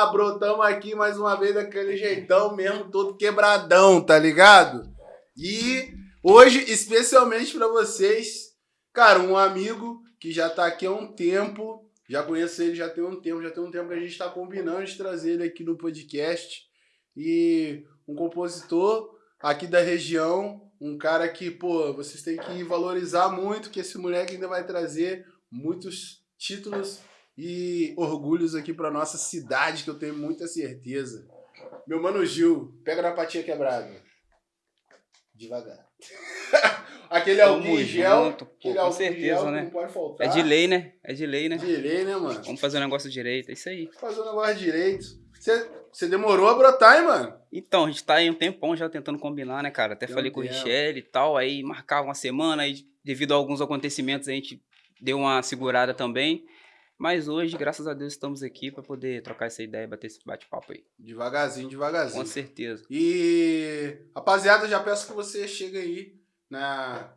Ah, brotamos aqui mais uma vez daquele jeitão mesmo, todo quebradão, tá ligado? E hoje, especialmente para vocês, cara, um amigo que já tá aqui há um tempo, já conheço ele já tem um tempo, já tem um tempo que a gente tá combinando de trazer ele aqui no podcast. E um compositor aqui da região, um cara que, pô, vocês têm que valorizar muito, que esse moleque ainda vai trazer muitos títulos e orgulhos aqui para nossa cidade, que eu tenho muita certeza. Meu mano Gil, pega na patinha quebrada. Devagar. aquele álcool gel, junto, pô, aquele com certeza, gel né? não pode faltar. É de lei, né? É de lei, né? De lei, né, mano? Vamos fazer o negócio direito, é isso aí. Fazer o negócio direito. Você, demorou a brotar, hein, mano? Então, a gente tá aí um tempão já tentando combinar, né, cara? Até Tem um falei com o. Richelle e tal, aí marcava uma semana, aí devido a alguns acontecimentos a gente deu uma segurada também. Mas hoje, graças a Deus, estamos aqui para poder trocar essa ideia, bater esse bate-papo aí. Devagarzinho, devagarzinho. Com certeza. E, rapaziada, já peço que você chegue aí na.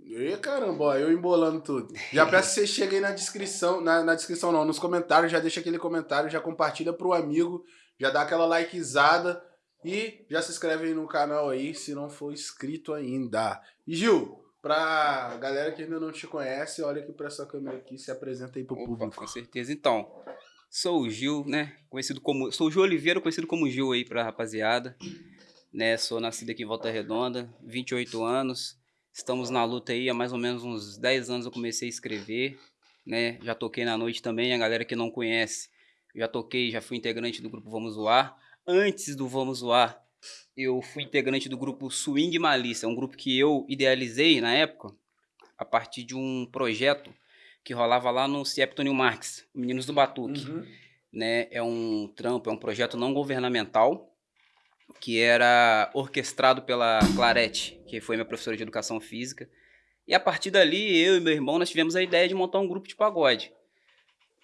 Ih, caramba, ó, eu embolando tudo. Já peço que você chegue aí na descrição, na, na descrição não, nos comentários, já deixa aquele comentário, já compartilha pro amigo, já dá aquela likezada e já se inscreve aí no canal aí, se não for inscrito ainda. E Gil, pra galera que ainda não te conhece, olha aqui pra essa câmera aqui, se apresenta aí pro Opa, público. com certeza. Então, sou o Gil, né? Conhecido como. Sou o Gil Oliveira, conhecido como Gil aí pra rapaziada. Né? Sou nascido aqui em Volta Redonda, 28 anos. Estamos na luta aí há mais ou menos uns 10 anos eu comecei a escrever, né? Já toquei na noite também, a galera que não conhece. Já toquei, já fui integrante do grupo Vamos Zoar. Antes do Vamos Zoar, eu fui integrante do grupo Swing Malícia, um grupo que eu idealizei na época, a partir de um projeto que rolava lá no CIEP Tônio Marques, Meninos do Batuque. Uhum. Né? É um trampo, é um projeto não governamental que era orquestrado pela Clarete, que foi minha professora de educação física. E a partir dali, eu e meu irmão, nós tivemos a ideia de montar um grupo de pagode.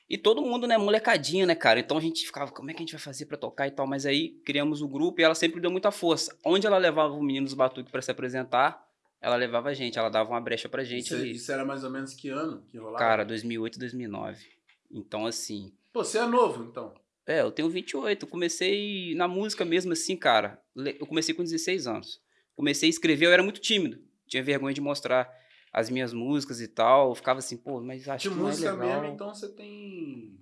E todo mundo, né, molecadinho, né, cara? Então a gente ficava, como é que a gente vai fazer pra tocar e tal? Mas aí criamos o grupo e ela sempre deu muita força. Onde ela levava o menino dos batuques pra se apresentar, ela levava a gente, ela dava uma brecha pra gente Isso, ali. isso era mais ou menos que ano que rolava? Cara, 2008, 2009. Então, assim, Pô, você é novo, então. é, eu tenho 28. Eu comecei na música mesmo assim, cara. Eu comecei com 16 anos. Comecei a escrever, eu era muito tímido. Tinha vergonha de mostrar as minhas músicas e tal. Eu ficava assim, pô, mas acho De que não é música legal. mesmo, então você tem.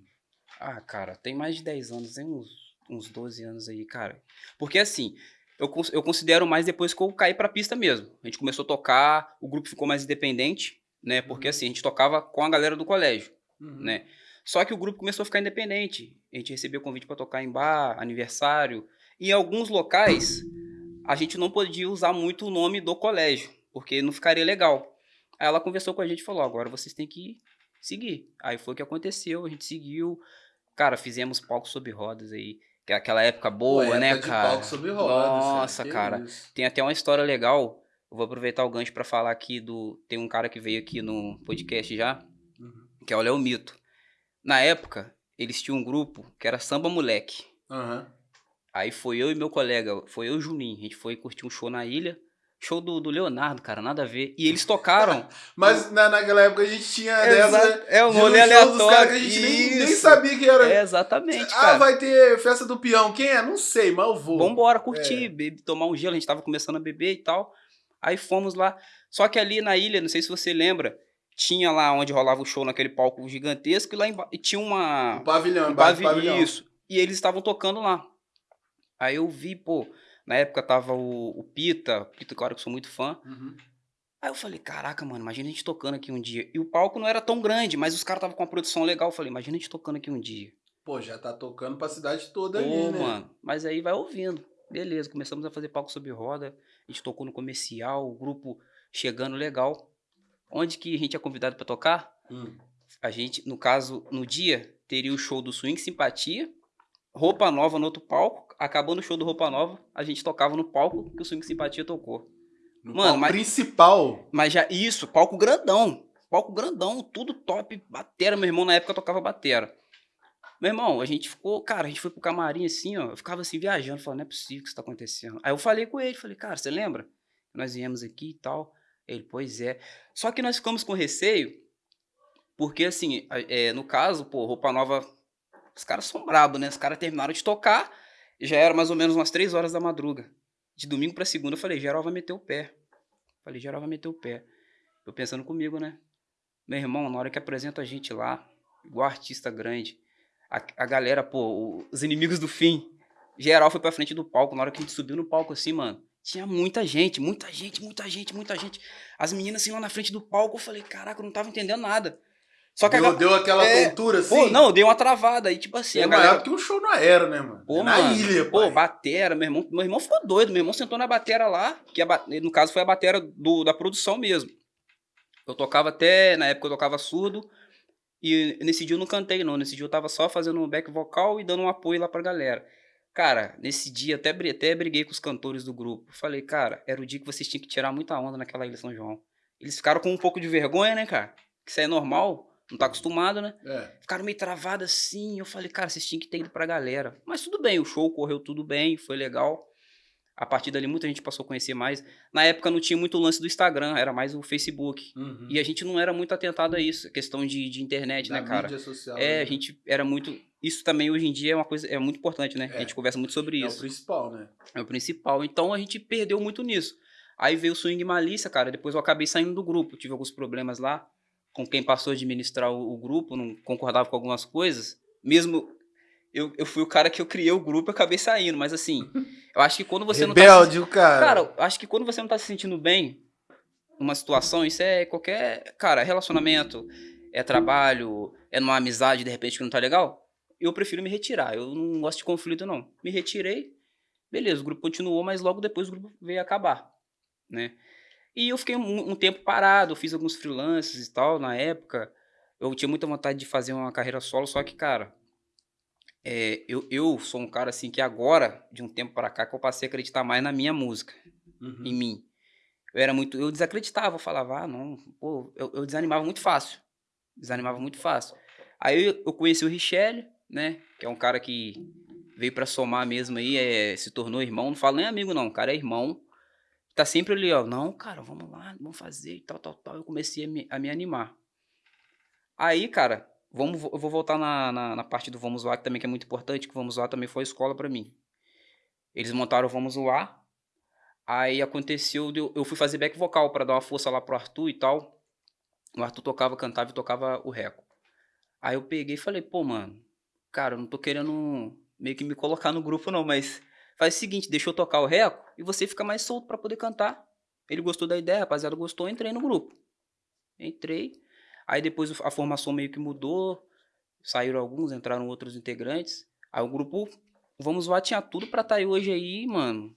Ah, cara, tem mais de 10 anos, tem uns, uns 12 anos aí, cara. Porque assim, eu, eu considero mais depois que eu caí pra pista mesmo. A gente começou a tocar, o grupo ficou mais independente, né? Porque Uhum. assim, a gente tocava com a galera do colégio Uhum. né? Só que o grupo começou a ficar independente. A gente recebeu convite para tocar em bar, aniversário. E em alguns locais, a gente não podia usar muito o nome do colégio, porque não ficaria legal. Aí ela conversou com a gente e falou: agora vocês têm que seguir. Aí foi o que aconteceu, a gente seguiu. Cara, fizemos palco sob rodas aí. Que é aquela época boa, Pô, né, época cara? palco sob rodas, Nossa, cara. isso. Tem até uma história legal. Eu vou aproveitar o gancho para falar aqui do. Tem um cara que veio aqui no podcast já, Uhum. que é o Léo Mito. Na época, eles tinham um grupo que era Samba Moleque. Aham. Aí foi eu e meu colega, foi eu e o Juninho. A gente foi curtir um show na ilha. Show do, do Leonardo, cara, nada a ver. E eles tocaram. Mas na, naquela época a gente tinha Exato, dessa. é um rolê aleatório. que a gente nem, nem sabia que era. É, exatamente, ah, cara. vai ter festa do peão. Quem é? Não sei, mas eu vou. Vambora curtir, É. beber, tomar um gelo. A gente tava começando a beber e tal. Aí fomos lá. Só que ali na ilha, não sei se você lembra, tinha lá onde rolava o show naquele palco gigantesco e lá embaixo tinha uma. O pavilhão, um pavilhão. Isso. E eles estavam tocando lá. Aí eu vi, pô, na época tava o, o Pita, Pita, cara, que eu sou muito fã. Uhum. Aí eu falei, caraca, mano, imagina a gente tocando aqui um dia. E o palco não era tão grande, mas os caras estavam com uma produção legal. Eu falei, imagina a gente tocando aqui um dia. Pô, já tá tocando pra cidade toda Pô, ali, né? mano, mas aí vai ouvindo. Beleza, começamos a fazer palco sob roda. A gente tocou no comercial, o grupo chegando legal. Onde que a gente é convidado pra tocar? Hum. A gente, no caso, no dia, teria o show do Swing Simpatia, Roupa Nova no outro palco. Acabando o show do Roupa Nova, a gente tocava no palco que o Swing Simpatia tocou. No Mano, palco mas- principal. Mas já, isso, palco grandão. Palco grandão, tudo top. Batera, meu irmão na época tocava batera. Meu irmão, a gente ficou, cara, a gente foi pro camarim assim, ó. Eu ficava assim viajando, falando, não é possível que isso tá acontecendo. Aí eu falei com ele, falei, cara, você lembra? Nós viemos aqui e tal. Ele, pois é. Só que nós ficamos com receio, porque assim, é, no caso, pô, roupa nova Os caras são brabos, né? Os caras terminaram de tocar, já era mais ou menos umas três horas da madruga. De domingo pra segunda, eu falei, geral vai meter o pé. Falei, geral vai meter o pé. Eu pensando comigo, né? Meu irmão, na hora que apresenta a gente lá, igual artista grande, a, a galera, pô, os inimigos do fim, geral foi pra frente do palco. Na hora que a gente subiu no palco assim, mano, tinha muita gente, muita gente, muita gente, muita gente. As meninas assim lá na frente do palco, eu falei, caraca, eu não tava entendendo nada. Só que deu, a... deu aquela é, tontura assim? Pô, não, deu uma travada aí, tipo assim. É galera... maior que um show no aero, né, mano? Pô, é na mano, ilha, pô. Pô, batera, meu irmão, meu irmão ficou doido. Meu irmão sentou na batera lá, que a, no caso foi a batera do, da produção mesmo. Eu tocava até, na época eu tocava surdo, e nesse dia eu não cantei não, nesse dia eu tava só fazendo um back vocal e dando um apoio lá pra galera. Cara, nesse dia até, até briguei com os cantores do grupo. Falei, cara, era o dia que vocês tinham que tirar muita onda naquela Ilha São João. Eles ficaram com um pouco de vergonha, né, cara? Que isso é normal, não tá acostumado, né? É. Ficaram meio travados assim. Eu falei, cara, vocês tinham que ter ido pra galera. Mas tudo bem, o show correu tudo bem, foi legal. A partir dali, muita gente passou a conhecer mais. Na época não tinha muito lance do Instagram, era mais o Facebook. Uhum. E a gente não era muito atentado a isso, questão de, de internet, Da né, cara? mídia social. É, né? a gente era muito. Isso também hoje em dia é uma coisa é muito importante, né? É. A gente conversa muito sobre É o isso. principal, né? É o principal. Então a gente perdeu muito nisso. Aí veio o Swing Malícia, cara. Depois eu acabei saindo do grupo. Tive alguns problemas lá com quem passou a administrar o, o grupo, não concordava com algumas coisas. Mesmo eu, eu fui o cara que eu criei o grupo, eu acabei saindo. Mas assim, eu acho que quando você não tá. se- Rebelde, cara. Cara, eu acho que quando você não tá se sentindo bem numa situação, isso é qualquer. Cara, é relacionamento, é trabalho, é numa amizade de repente que não tá legal. Eu prefiro me retirar. Eu não gosto de conflito, não. Me retirei, beleza, o grupo continuou, mas logo depois o grupo veio acabar, né? E eu fiquei um, um tempo parado, fiz alguns freelances e tal na época. Eu tinha muita vontade de fazer uma carreira solo, só que, cara, é, eu, eu sou um cara assim que agora, de um tempo para cá, que eu passei a acreditar mais na minha música Uhum. em mim. Eu era muito. Eu desacreditava, eu falava, ah, não, pô, eu, eu desanimava muito fácil. Desanimava muito fácil. Aí eu, eu conheci o Richelle, né? Que é um cara que veio pra somar mesmo aí, é, se tornou irmão. Não falo nem amigo, não. O cara é irmão. Tá sempre ali, ó. Não, cara, vamos lá, vamos fazer tal, tal, tal. Eu comecei a me, a me animar. Aí, cara, vamos, eu vou voltar na, na, na parte do Vamos Lá, que também que é muito importante, que o Vamos Lá também foi escola pra mim. Eles montaram o Vamos Lá. Aí aconteceu, eu, eu fui fazer back vocal pra dar uma força lá pro Arthur e tal. O Arthur tocava, cantava e tocava o reco. Aí eu peguei e falei, pô, mano, cara, eu não tô querendo meio que me colocar no grupo não, mas faz o seguinte, deixa eu tocar o reco e você fica mais solto pra poder cantar. Ele gostou da ideia, rapaziada gostou, entrei no grupo. Entrei. Aí depois a formação meio que mudou, saíram alguns, entraram outros integrantes. Aí o grupo, vamos lá, tinha tudo pra estar aí hoje aí, mano.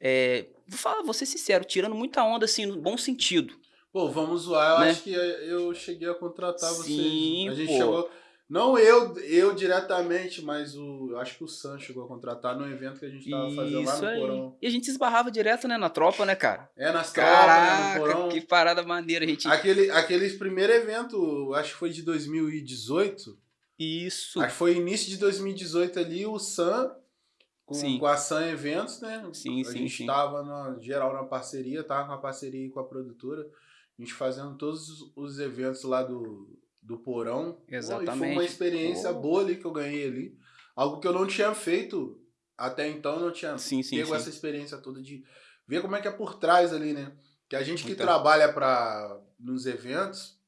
É, vou falar, vou ser sincero, tirando muita onda, assim, no bom sentido. Pô, vamos zoar. Eu Né? acho que eu cheguei a contratar Sim, vocês. A gente pô. chegou. Não eu, eu diretamente, mas o. Eu acho que o Sam chegou a contratar no evento que a gente tava fazendo lá no aí. porão. E a gente se esbarrava direto, né, na tropa, né, cara? É, nas tropas, né, no Caraca, porão. que parada maneira, a gente... Aquele, aquele primeiro evento, acho que foi de 2018. Isso, Acho que foi início de 2018 ali, o Sam, com, Sim. com a Sam Eventos, né? Sim, a sim, gente sim. tava na, geral na parceria, tava com a parceria aí com a produtora. A gente fazendo todos os- os eventos lá do, do Porão. Pô, e foi Exatamente. uma experiência Pô. boa ali que eu ganhei ali. Algo que eu não tinha feito até então, não tinha Sim, sim, pego sim. essa experiência toda de ver como é que é por trás ali, né? Que a gente que Muita- trabalha para nos eventos,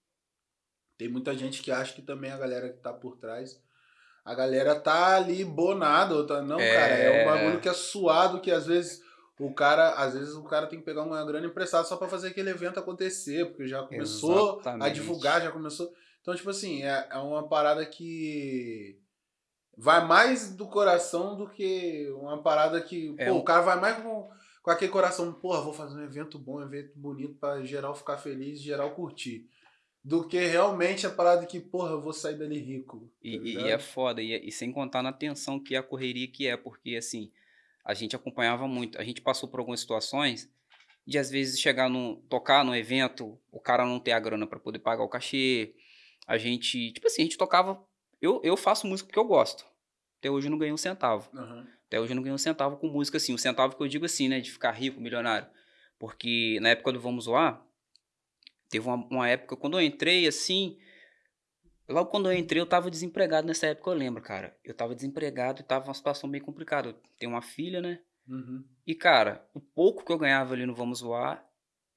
tem muita gente que acha que também a galera que tá por trás, a galera tá ali bonada, ou tá, não, É. cara, é um bagulho que é suado que às vezes o cara, às vezes o cara tem que pegar uma grana emprestada só para fazer aquele evento acontecer, porque já começou a Exatamente. divulgar, já começou. Então, tipo assim, é, é uma parada que vai mais do coração do que uma parada que. É pô, um- o cara vai mais com, com aquele coração, porra, vou fazer um evento bom, um evento bonito pra geral ficar feliz, geral curtir. Do que realmente a parada que, porra, eu vou sair dali rico. E, tá e- e é foda, e, é- e sem contar na tensão que é a correria que é, porque assim, a gente acompanhava muito, a gente passou por algumas situações de às vezes chegar no tocar no evento, o cara não ter a grana pra poder pagar o cachê. A gente, tipo assim, a gente tocava, eu, eu faço música porque eu gosto. Até hoje eu não ganhei um centavo. Aham. Até hoje eu não ganhei um centavo com música assim, um centavo que eu digo assim, né, de ficar rico, milionário. Porque na época do Vamos Lá, teve uma, uma época quando eu entrei assim, Logo quando eu entrei, eu tava desempregado nessa época, eu lembro, cara. Eu tava desempregado e tava uma situação bem complicada. Eu tenho uma filha, né? Uhum. E, cara, o pouco que eu ganhava ali no Vamos Voar,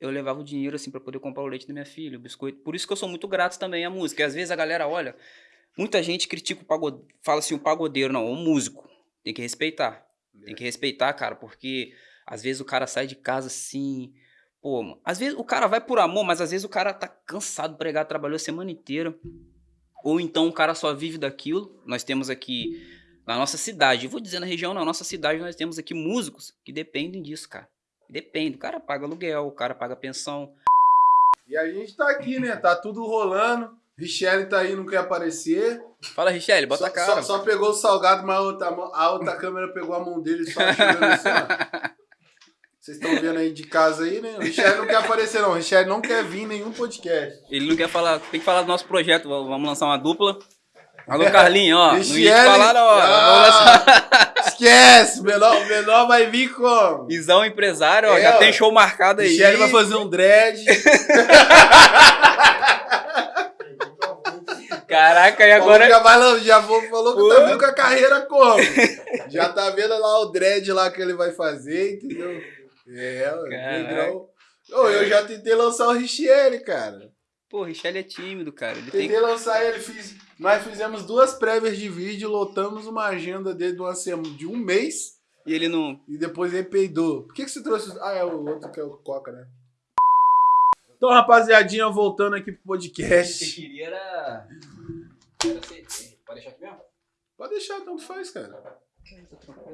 eu levava o dinheiro, assim, pra poder comprar o leite da minha filha, o biscoito. Por isso que eu sou muito grato também à música. E às vezes a galera olha, muita gente critica o pagodeiro, fala assim, o pagodeiro, não, o músico. Tem que respeitar. Tem que respeitar, cara, porque às vezes o cara sai de casa assim. Pô, às vezes o cara vai por amor, mas às vezes o cara tá cansado de pregar, trabalhou a semana inteira. Ou então o cara só vive daquilo. Nós temos aqui na nossa cidade, vou dizer na região, na nossa cidade, nós temos aqui músicos que dependem disso, cara. Depende. O cara paga aluguel, o cara paga pensão. E a gente tá aqui, né? Tá tudo rolando. Richelle tá aí, não quer aparecer. Fala, Richelle, bota só, a cara. Só, só pegou o salgado, mas a outra, a outra câmera pegou a mão dele só assim. Vocês estão vendo aí de casa aí, né? O Richelle não quer aparecer, não. O Richelle não quer vir em nenhum podcast. Ele não quer falar, tem que falar do nosso projeto. Vamos lançar uma dupla. Alô, Carlinho, ó. Não ia te Richelle- falar. Ah, esquece! O menor, o menor vai vir como? Visão empresário, ó. É, já ó. tem show marcado aí. Richelle vai fazer um dread. Caraca, e Agora já, vai, já falou que Pô. tá vendo com a carreira como? já tá vendo lá o dread lá que ele vai fazer, entendeu? É, o Caraca. negrão. Ô, eu já tentei lançar o Richelle, cara. Pô, o Richelle é tímido, cara. Ele tem. Tentei lançar ele, fiz, nós fizemos duas prévias de vídeo, lotamos uma agenda dele de, uma semana, de um mês E ele não. e depois ele peidou. Por que, que você trouxe? Ah, é o outro que é o Coca, né? Então, rapaziadinha, voltando aqui pro podcast. queria era. Era CD. Pode deixar aqui mesmo? Pode deixar, tanto faz, cara.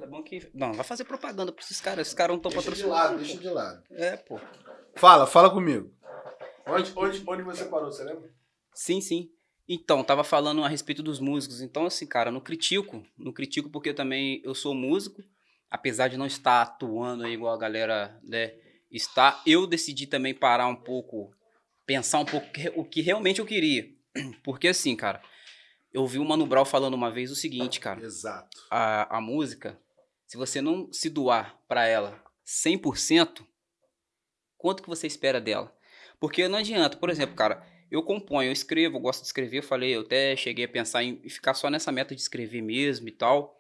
É bom que. Não, vai fazer propaganda pra esses caras. Esses caras não estão Deixa de patrocinando. lado, deixa de lado. É, pô. Fala, fala comigo. Onde, onde, onde você parou, você lembra? Sim, sim. Então, tava falando a respeito dos músicos. Então, assim, cara, não critico. Não critico porque também eu sou músico. Apesar de não estar atuando aí igual a galera, né, está. Eu decidi também parar um pouco, pensar um pouco o que realmente eu queria. Porque, assim, cara, eu vi o Mano Brown falando uma vez o seguinte, cara. Exato. a, a música, se você não se doar pra ela 100%, quanto que você espera dela? Porque não adianta, por exemplo, cara, eu componho, eu escrevo, eu gosto de escrever, eu falei, eu até cheguei a pensar em ficar só nessa meta de escrever mesmo e tal.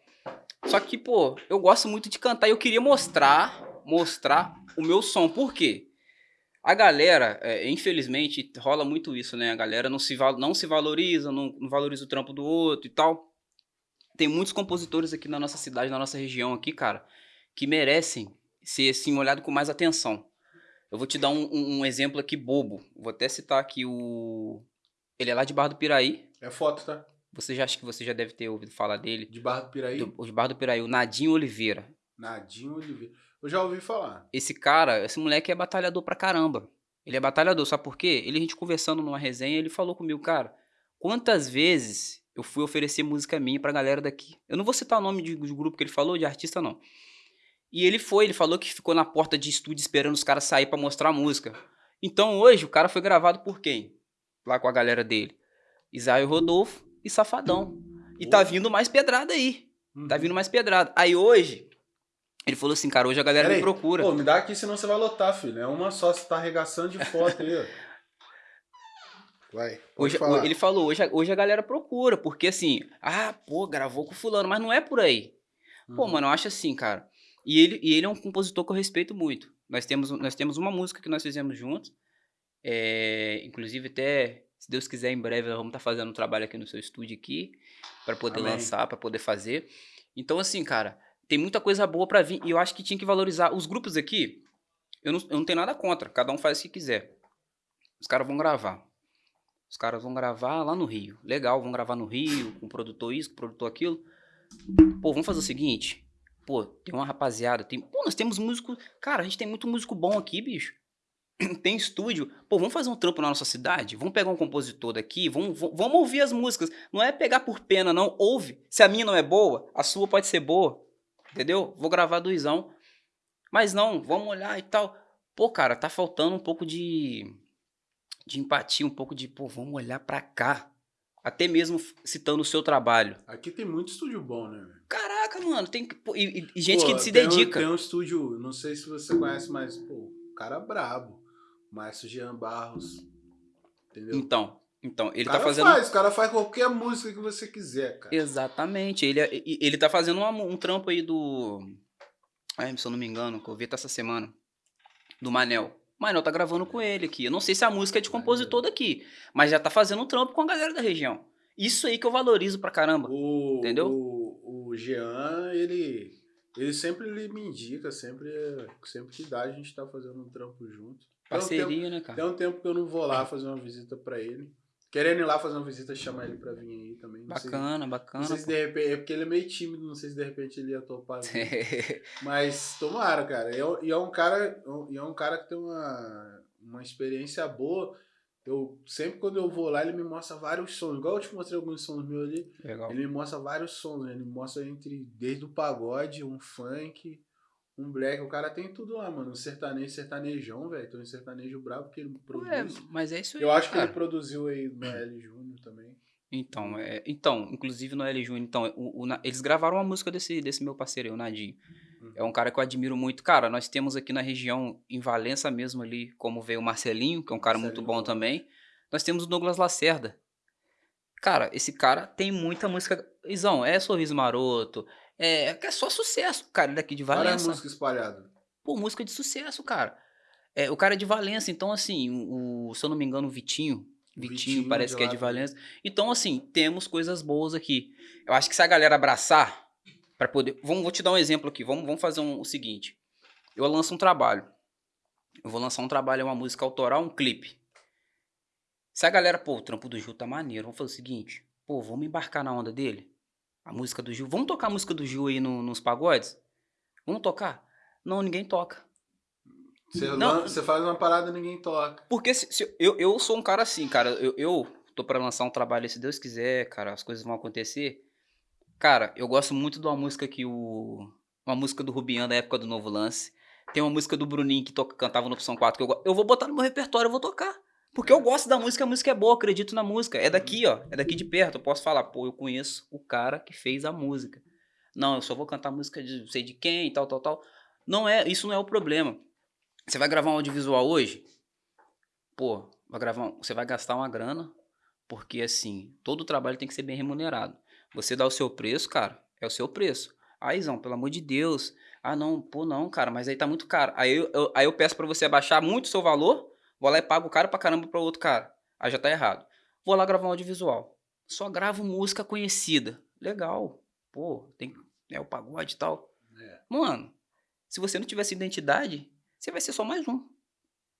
Só que, pô, eu gosto muito de cantar e eu queria mostrar, mostrar o meu som. Por quê? A galera, é, infelizmente, rola muito isso, né? A galera não se, não se valoriza, não, não valoriza o trampo do outro e tal tem muitos compositores aqui na nossa cidade, na nossa região aqui, cara, que merecem ser assim olhado com mais atenção. Eu vou te dar um, um- um exemplo aqui bobo. Vou até citar aqui o ele é lá de Barra do Piraí. É foto, tá? Você já acha que você já deve ter ouvido falar dele? De Barra do Piraí. Do, de Barra do Piraí, o Nadinho Oliveira. Nadinho Oliveira. Eu já ouvi falar. Esse cara, esse moleque é batalhador pra caramba. Ele é batalhador, sabe por quê? Ele, a gente conversando numa resenha, ele falou comigo, cara, quantas vezes eu fui oferecer música minha pra galera daqui? Eu não vou citar o nome de, de grupo que ele falou, de artista não. E ele foi, ele falou que ficou na porta de estúdio esperando os caras sair pra mostrar a música. Então hoje o cara foi gravado por quem? Lá com a galera dele. Isaio Rodolfo e Safadão. E tá vindo mais pedrada aí. Tá Uhum. vindo mais pedrada. Aí hoje, ele falou assim, cara, hoje a galera Pera me aí. procura. Pô, me dá aqui, senão você vai lotar, filho. É uma só, você tá arregaçando de foto aí, ó. Vai. Hoje, falar. ele falou, hoje, a- hoje a galera procura, porque assim, ah, pô, gravou com fulano, mas não é por aí. Pô, Uhum. mano, eu acho assim, cara. E ele, e ele é um compositor que eu respeito muito. Nós temos, nós temos uma música que nós fizemos juntos. é, inclusive, até, se Deus quiser, em breve, nós vamos estar fazendo um trabalho aqui no seu estúdio aqui, para poder Amém. lançar, para poder fazer. Então, assim, cara, tem muita coisa boa pra vir. E eu acho que tinha que valorizar. Os grupos aqui, eu não, eu não tenho nada contra. Cada um faz o que quiser. Os caras vão gravar. Os caras vão gravar lá no Rio. Legal, vão gravar no Rio, com o produtor isso, com o produtor aquilo. Pô, vamos fazer o seguinte. Pô, tem uma rapaziada, tem. Pô, nós temos músico. Cara, a gente tem muito músico bom aqui, bicho. Tem estúdio. Pô, vamos fazer um trampo na nossa cidade? Vamos pegar um compositor daqui? Vamos, vamos ouvir as músicas. Não é pegar por pena, não. Ouve. Se a minha não é boa, a sua pode ser boa. Entendeu? Vou gravar doisão. Mas não, vamos olhar e tal. Pô, cara, tá faltando um pouco de. De empatia, um pouco de, pô, vamos olhar pra cá. Até mesmo citando o seu trabalho. Aqui tem muito estúdio bom, né? Caraca, mano, tem e, e- gente Pô, que se tem um- dedica. tem um estúdio, não sei se você conhece, mas, pô, cara brabo. Márcio Jean Barros. Entendeu? Então, Então, ele o tá cara fazendo. faz, o cara faz qualquer música que você quiser, cara. Exatamente. Ele, é- ele tá fazendo uma- um trampo aí do. Ai, se eu não me engano, que eu vi até essa semana. Do Manel. O Manel tá gravando com ele aqui. Eu não sei se a música é de compositor daqui, mas já tá fazendo um trampo com a galera da região. Isso aí que eu valorizo pra caramba. O, Entendeu? O, o Jean, ele, ele sempre ele me indica, sempre, sempre que dá, a gente tá fazendo um trampo junto. Tem um tempo- Parceria, né, cara? Tem um tempo que eu não vou lá fazer uma visita pra ele. Querendo ir lá fazer uma visita, chamar ele pra vir aí também. Não sei- Bacana, Não bacana. sei se de repente. É porque ele é meio tímido, não sei se de repente ele ia topar. Mas tomara, cara. E é, e é um cara. E é um cara que tem uma, uma experiência boa. Eu, sempre quando eu vou lá, ele me mostra vários sons. Igual eu te mostrei alguns sons meus ali. Legal. Ele me mostra vários sons. né? Ele me mostra entre desde o pagode, um funk, um black. O cara tem tudo lá, mano. Um sertanejo, sertanejão, velho. Tem um sertanejo brabo que ele Ué, produz. mas é isso aí. eu acho que cara. ele produziu aí no L Júnior também. Então, é, então, inclusive no L Júnior, então, o- o eles gravaram uma música desse, desse meu parceiro aí, o Nadinho. Uhum. É um cara que eu admiro muito. Cara, nós temos aqui na região, em Valença mesmo ali, como veio o Marcelinho, que é um cara muito Marcelinho bom bom. também. Nós temos o Douglas Lacerda. Cara, esse cara tem muita música. Isão, é Sorriso Maroto, é, é só sucesso, cara, é daqui de Valença. músicas espalhadas. Pô, música de sucesso, cara. É, o cara é de Valença, então assim, o, se eu não me engano, o Vitinho. Vitinho, Vitinho parece que é de. Valença. Então, assim, temos coisas boas aqui. Eu acho que se a galera abraçar, para poder. Vamos, vou te dar um exemplo aqui. Vamos, vamos fazer um- o seguinte. Eu lanço um trabalho. Eu vou lançar um trabalho, é uma música autoral, um clipe. Se a galera, pô, o trampo do Gil tá maneiro, vamos fazer o seguinte. Pô, vamos embarcar na onda dele? A música do Gil. Vamos tocar a música do Gil aí no- nos pagodes? Vamos tocar? Não, ninguém toca. Você, Não. você faz uma parada e ninguém toca. Porque se, se- eu, eu sou um cara assim, cara. Eu, eu tô pra lançar um trabalho, se Deus quiser, cara, as coisas vão acontecer. Cara, eu gosto muito de uma música que o. Uma música do Rubian da época do Novo Lance. Tem uma música do Bruninho que toca, cantava no Opção 4 que eu, eu vou botar no meu repertório, eu vou tocar. Porque eu gosto da música, a música é boa, acredito na música. É daqui, ó. É daqui de perto. Eu posso falar, pô, eu conheço o cara que fez a música. Não, eu só vou cantar música de sei de quem e tal, tal, tal. Não é, isso não é o problema. Você vai gravar um audiovisual hoje? Pô, vai gravar, um- você vai gastar uma grana, porque assim, todo trabalho tem que ser bem remunerado. Você dá o seu preço, cara, é o seu preço. Aí, Zão, pelo amor de Deus. Ah, não, pô, não, cara, mas aí tá muito caro. Aí eu, eu- aí eu peço pra você abaixar muito o seu valor, vou lá e pago caro pra caramba pra outro cara. Aí já tá errado. Vou lá gravar um audiovisual. Só gravo música conhecida. Legal. Pô, tem é o pagode e tal. É. Mano, se você não tivesse identidade, você vai ser só mais um.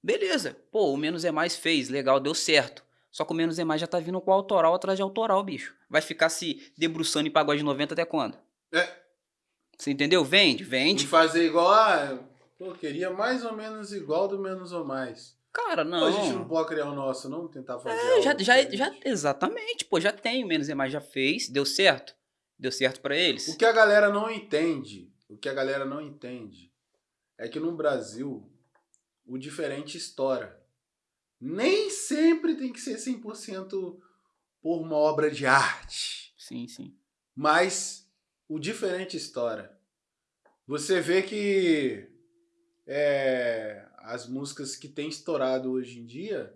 Beleza. Pô, o Menos é Mais fez, legal, deu certo. Só que o Menos é Mais já tá vindo com autoral atrás de autoral, bicho. Vai ficar se debruçando em pagode 90 até quando? É. Você entendeu? Vende, E vende. fazer igual a. Pô, queria mais ou menos igual do menos ou mais. Cara, Pô, não. a gente não pode criar o nosso, não? Tentar fazer. É, já, já, já, exatamente, pô, já tem, o Menos é Mais já fez, deu certo. Deu certo pra eles. O que a galera não entende, o que a galera não entende, é que no Brasil o diferente estoura. Nem sempre tem que ser 100% por uma obra de arte, Sim, sim. mas o diferente estoura. Você vê que é, as músicas que têm estourado hoje em dia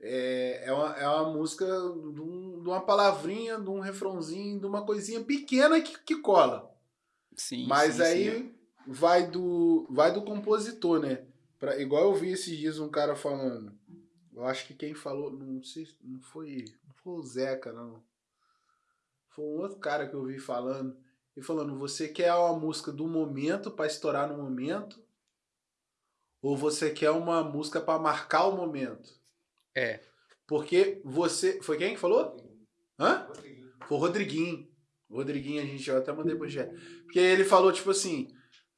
é, é, uma, é uma música de, um- de uma palavrinha, de um refrãozinho, de uma coisinha pequena que, que cola. Sim, Mas sim, aí sim. vai do vai do compositor, né? Pra, igual eu vi esses dias um cara falando. Eu acho que quem falou, não sei, se- não foi, não foi o Zeca, não. Foi um outro cara que eu vi falando. E falando, você quer uma música do momento pra estourar no momento? Ou você quer uma música pra marcar o momento? É. Porque você. Foi quem que falou? Hã? Foi o Rodriguinho. O Rodriguinho, a gente eu até mandei pro Gé. Porque ele falou, tipo assim,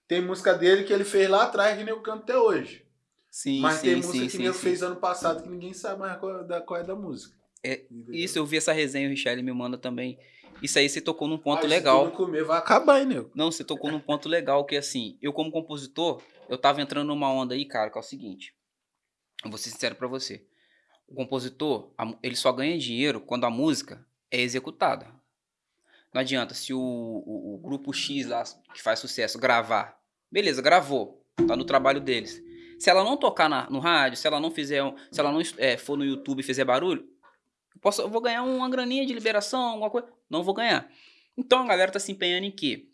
tem música dele que ele fez lá atrás que nem eu canto até hoje. Sim, mas sim, tem sim, música que sim, nem eu sim. fez ano passado que ninguém sabe mais qual, da, qual é da música. É? Isso, eu vi essa resenha, o Richelle me manda também. Isso aí você tocou num ponto Ah, se legal. tu não comer, vai acabar, hein, nego? Não, você tocou num ponto legal, que assim, eu como compositor, eu tava entrando numa onda aí, cara, que é o seguinte. Eu vou ser sincero pra você. O compositor, ele só ganha dinheiro quando a música é executada. Não adianta, se o, o, o grupo X lá, que faz sucesso, gravar. Beleza, gravou. Tá no trabalho deles. Se ela não tocar na, no rádio, se ela não fizer, se ela não é, for no YouTube e fizer barulho, eu, posso, eu vou ganhar uma graninha de liberação, alguma coisa. Não vou ganhar. Então a galera tá se empenhando em quê?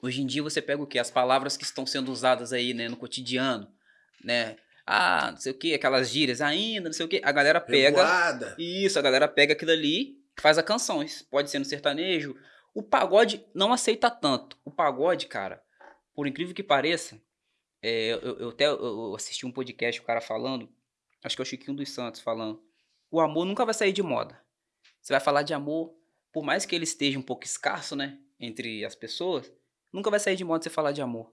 Hoje em dia você pega o quê? As palavras que estão sendo usadas aí, né, no cotidiano, né? Ah, não sei o quê, aquelas gírias ainda, não sei o quê. A galera pega. Revoada. Isso, a galera pega aquilo ali, faz a canção. Isso pode ser no sertanejo. O pagode não aceita tanto. O pagode, cara, por incrível que pareça, é, eu, eu até eu assisti um podcast, o cara falando, acho que é o Chiquinho dos Santos falando. O amor nunca vai sair de moda. Você vai falar de amor, por mais que ele esteja um pouco escasso, né, entre as pessoas, nunca vai sair de moda você falar de amor.